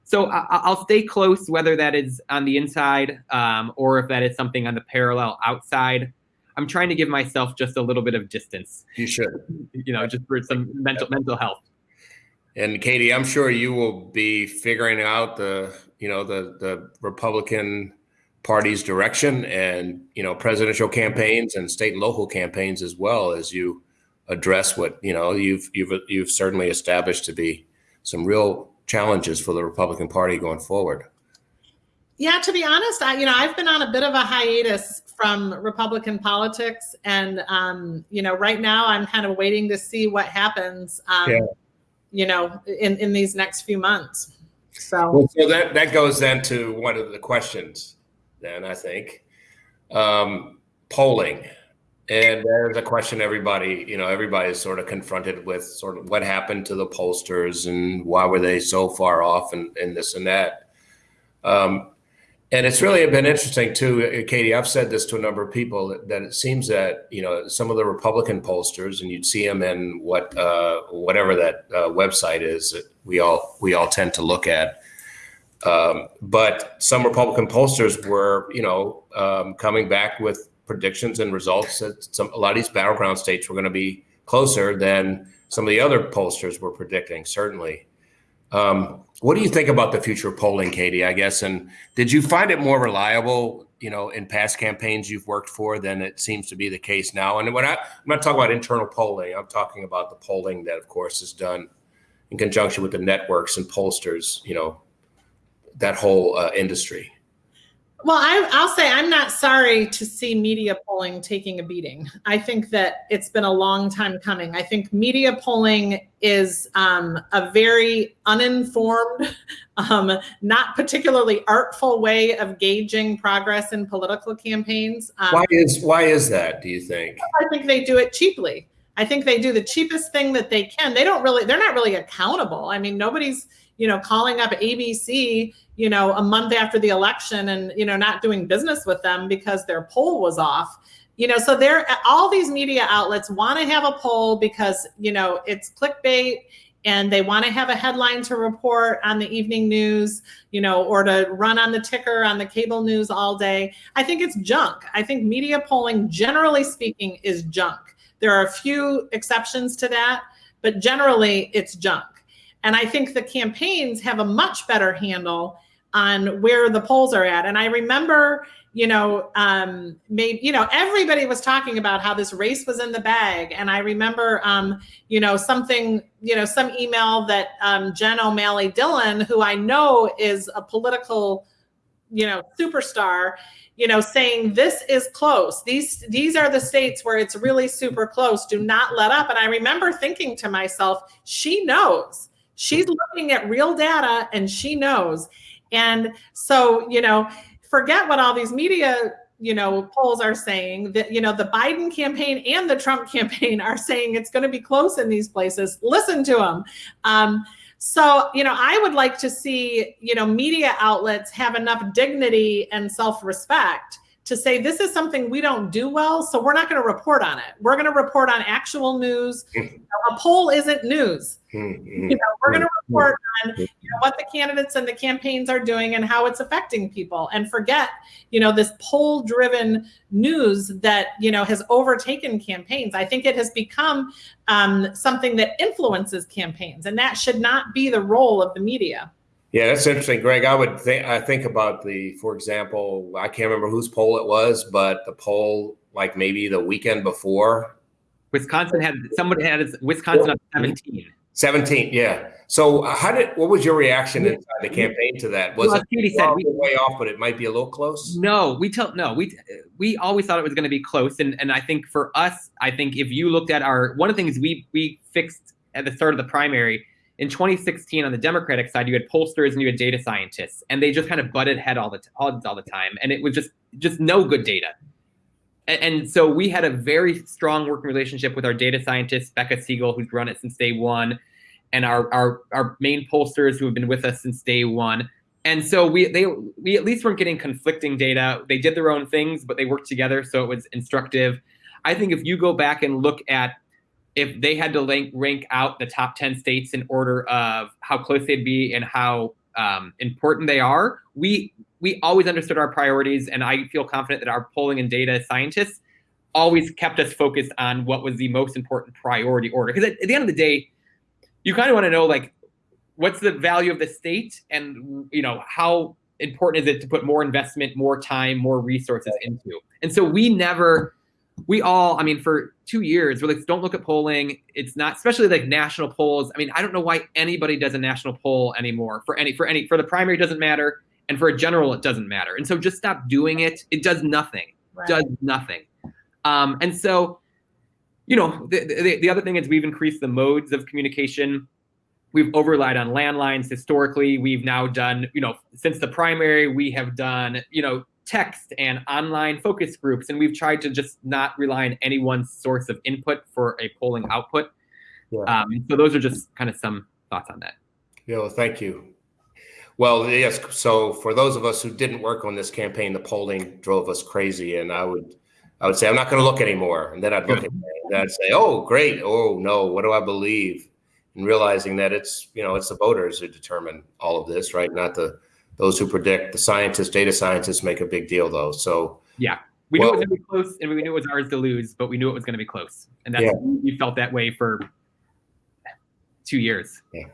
So I, will stay close, whether that is on the inside um, or if that is something on the parallel outside. I'm trying to give myself just a little bit of distance. You should. You know, just for some mental mental health. And Katie, I'm sure you will be figuring out the, you know, the the Republican Party's direction and you know presidential campaigns and state and local campaigns as well as you address what you know you've you've you've certainly established to be some real challenges for the Republican Party going forward. Yeah, to be honest, I you know I've been on a bit of a hiatus from Republican politics, and um, you know right now I'm kind of waiting to see what happens. Um, yeah. You know, in in these next few months. So, well, so that that goes then to one of the questions. Then I think um, polling, and there's a question everybody you know everybody's sort of confronted with sort of what happened to the pollsters and why were they so far off and, and this and that. Um, and it's really been interesting too, Katie. I've said this to a number of people that, that, it seems that you know some of the Republican pollsters, and you'd see them in what uh, whatever that uh, website is that we all we all tend to look at. Um, but some Republican pollsters were, you know, um, coming back with predictions and results that some a lot of these battleground states were going to be closer than some of the other pollsters were predicting. Certainly. Um, what do you think about the future of polling, Katie? I guess, and did you find it more reliable, you know, in past campaigns you've worked for than it seems to be the case now? And when I, I'm not talking about internal polling, I'm talking about the polling that, of course, is done in conjunction with the networks and pollsters, you know, that whole uh, industry. Well, I, will say I'm not sorry to see media polling taking a beating. I think that it's been a long time coming. I think media polling is um, a very uninformed, um, not particularly artful way of gauging progress in political campaigns. Um, why is why is that? Do you think? I think they do it cheaply. I think they do the cheapest thing that they can. They don't really. They're not really accountable. I mean, nobody's you know calling up ABC you know, a month after the election and, you know, not doing business with them because their poll was off. You know, so they're all these media outlets want to have a poll because, you know, it's clickbait and they want to have a headline to report on the evening news, you know, or to run on the ticker on the cable news all day. I think it's junk. I think media polling, generally speaking, is junk. There are a few exceptions to that, but generally it's junk. And I think the campaigns have a much better handle on where the polls are at. And I remember, you know, um, maybe, you know, everybody was talking about how this race was in the bag. And I remember, um, you know, something, you know, some email that um, Jen O'Malley Dillon, who I know is a political, you know, superstar, you know, saying this is close. These these are the states where it's really super close. Do not let up. And I remember thinking to myself, she knows. She's looking at real data and she knows. And so, you know, forget what all these media you know polls are saying. That you know the biden campaign and the trump campaign are saying it's going to be close in these places. Listen to them um, so you know i would like to see you know media outlets have enough dignity and self-respect to say this is something we don't do well so we're not going to report on it. We're going to report on actual news. Hmm. A poll isn't news. Mm-hmm. You know, we're going to hmm, report on you know, what the candidates and the campaigns are doing and how it's affecting people, and forget you know this poll-driven news that you know has overtaken campaigns. I think it has become um, something that influences campaigns, and that should not be the role of the media. Yeah, that's interesting, Greg. I would think I think about the, for example, I can't remember whose poll it was, but the poll like maybe the weekend before. Wisconsin had somebody had Wisconsin up 17. 17, yeah. So how did what was your reaction inside the campaign to that? Was well, it said, we, way off, but it might be a little close? No, we tell no, we we always thought it was going to be close. And and I think for us, I think if you looked at our one of the things we we fixed at the start of the primary in 2016 on the Democratic side, you had pollsters and you had data scientists, and they just kind of butted head all the all, all the time, and it was just just no good data. And, and so we had a very strong working relationship with our data scientist Becca Siegel, who's run it since day one, and our our our main pollsters who have been with us since day one. And so we they we at least weren't getting conflicting data. They did their own things, but they worked together, so it was instructive. I think if you go back and look at if they had to rank, rank out the top 10 states in order of how close they'd be and how um, important they are, we we always understood our priorities, and I feel confident that our polling and data scientists always kept us focused on what was the most important priority order. Because at, at, the end of the day, you kind of want to know like what's the value of the state, and you know how important is it to put more investment, more time, more resources into. And so we never, we all, I mean, for two years, we're like, don't look at polling. It's not, especially like national polls. I mean, I don't know why anybody does a national poll anymore for any, for any, for the primary, doesn't matter. And for a general, it doesn't matter. And so just stop doing it. It does nothing, right. does nothing. Um, and so, you know, the, the, the other thing is we've increased the modes of communication. We've overlaid on landlines historically. We've now done, you know, since the primary, we have done, you know, text and online focus groups, and we've tried to just not rely on any one source of input for a polling output. Yeah. Um, so those are just kind of some thoughts on that. Yeah, well, thank you. Well, yes. So for those of us who didn't work on this campaign, the polling drove us crazy, and I would, I would say, I'm not going to look anymore, and then I'd look at and I'd say, oh, great. Oh no, what do I believe? And realizing that it's, you know, it's the voters who determine all of this, right? Not the those who predict. The scientists, data scientists, make a big deal though. So yeah, we well, knew it was going to be close, and we knew it was ours to lose, but we knew it was going to be close, and that's yeah. we felt that way for two years. Yeah.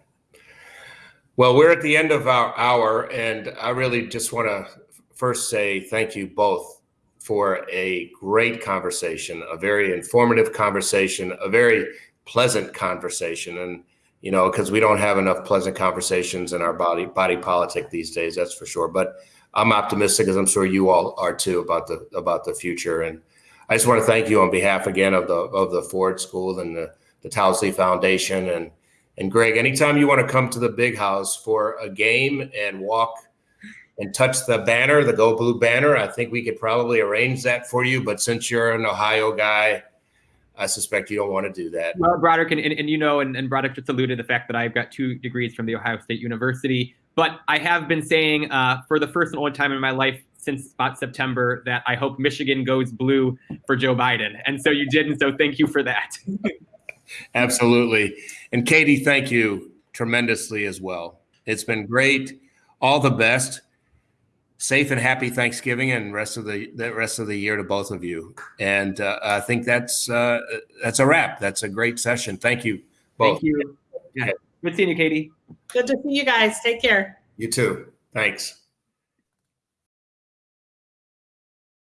Well, we're at the end of our hour, and I really just want to first say thank you both for a great conversation, a very informative conversation, a very pleasant conversation, and you know, because we don't have enough pleasant conversations in our body body politic these days. That's for sure. But I'm optimistic, as I'm sure you all are too, about the about the future. And I just want to thank you on behalf again of the of the Ford School and the the Towsley Foundation and and Greg. Anytime you want to come to the Big House for a game and walk and touch the banner, the Go Blue banner, I think we could probably arrange that for you. But since you're an Ohio guy I suspect you don't want to do that. Well, Broderick, and, and, and you know, and, and Broderick just alluded to the fact that I've got two degrees from the Ohio State University. But I have been saying uh, for the first and only time in my life since about September that I hope Michigan goes blue for Joe Biden. And so you did. And so thank you for that. Absolutely. And Katie, thank you tremendously as well. It's been great. All the best safe and happy Thanksgiving and rest of the, the rest of the year to both of you. And uh, I think that's uh, that's a wrap. That's a great session. Thank you both. Thank you. Yeah. Good seeing you, Katie. Good to see you guys. Take care. You too. Thanks.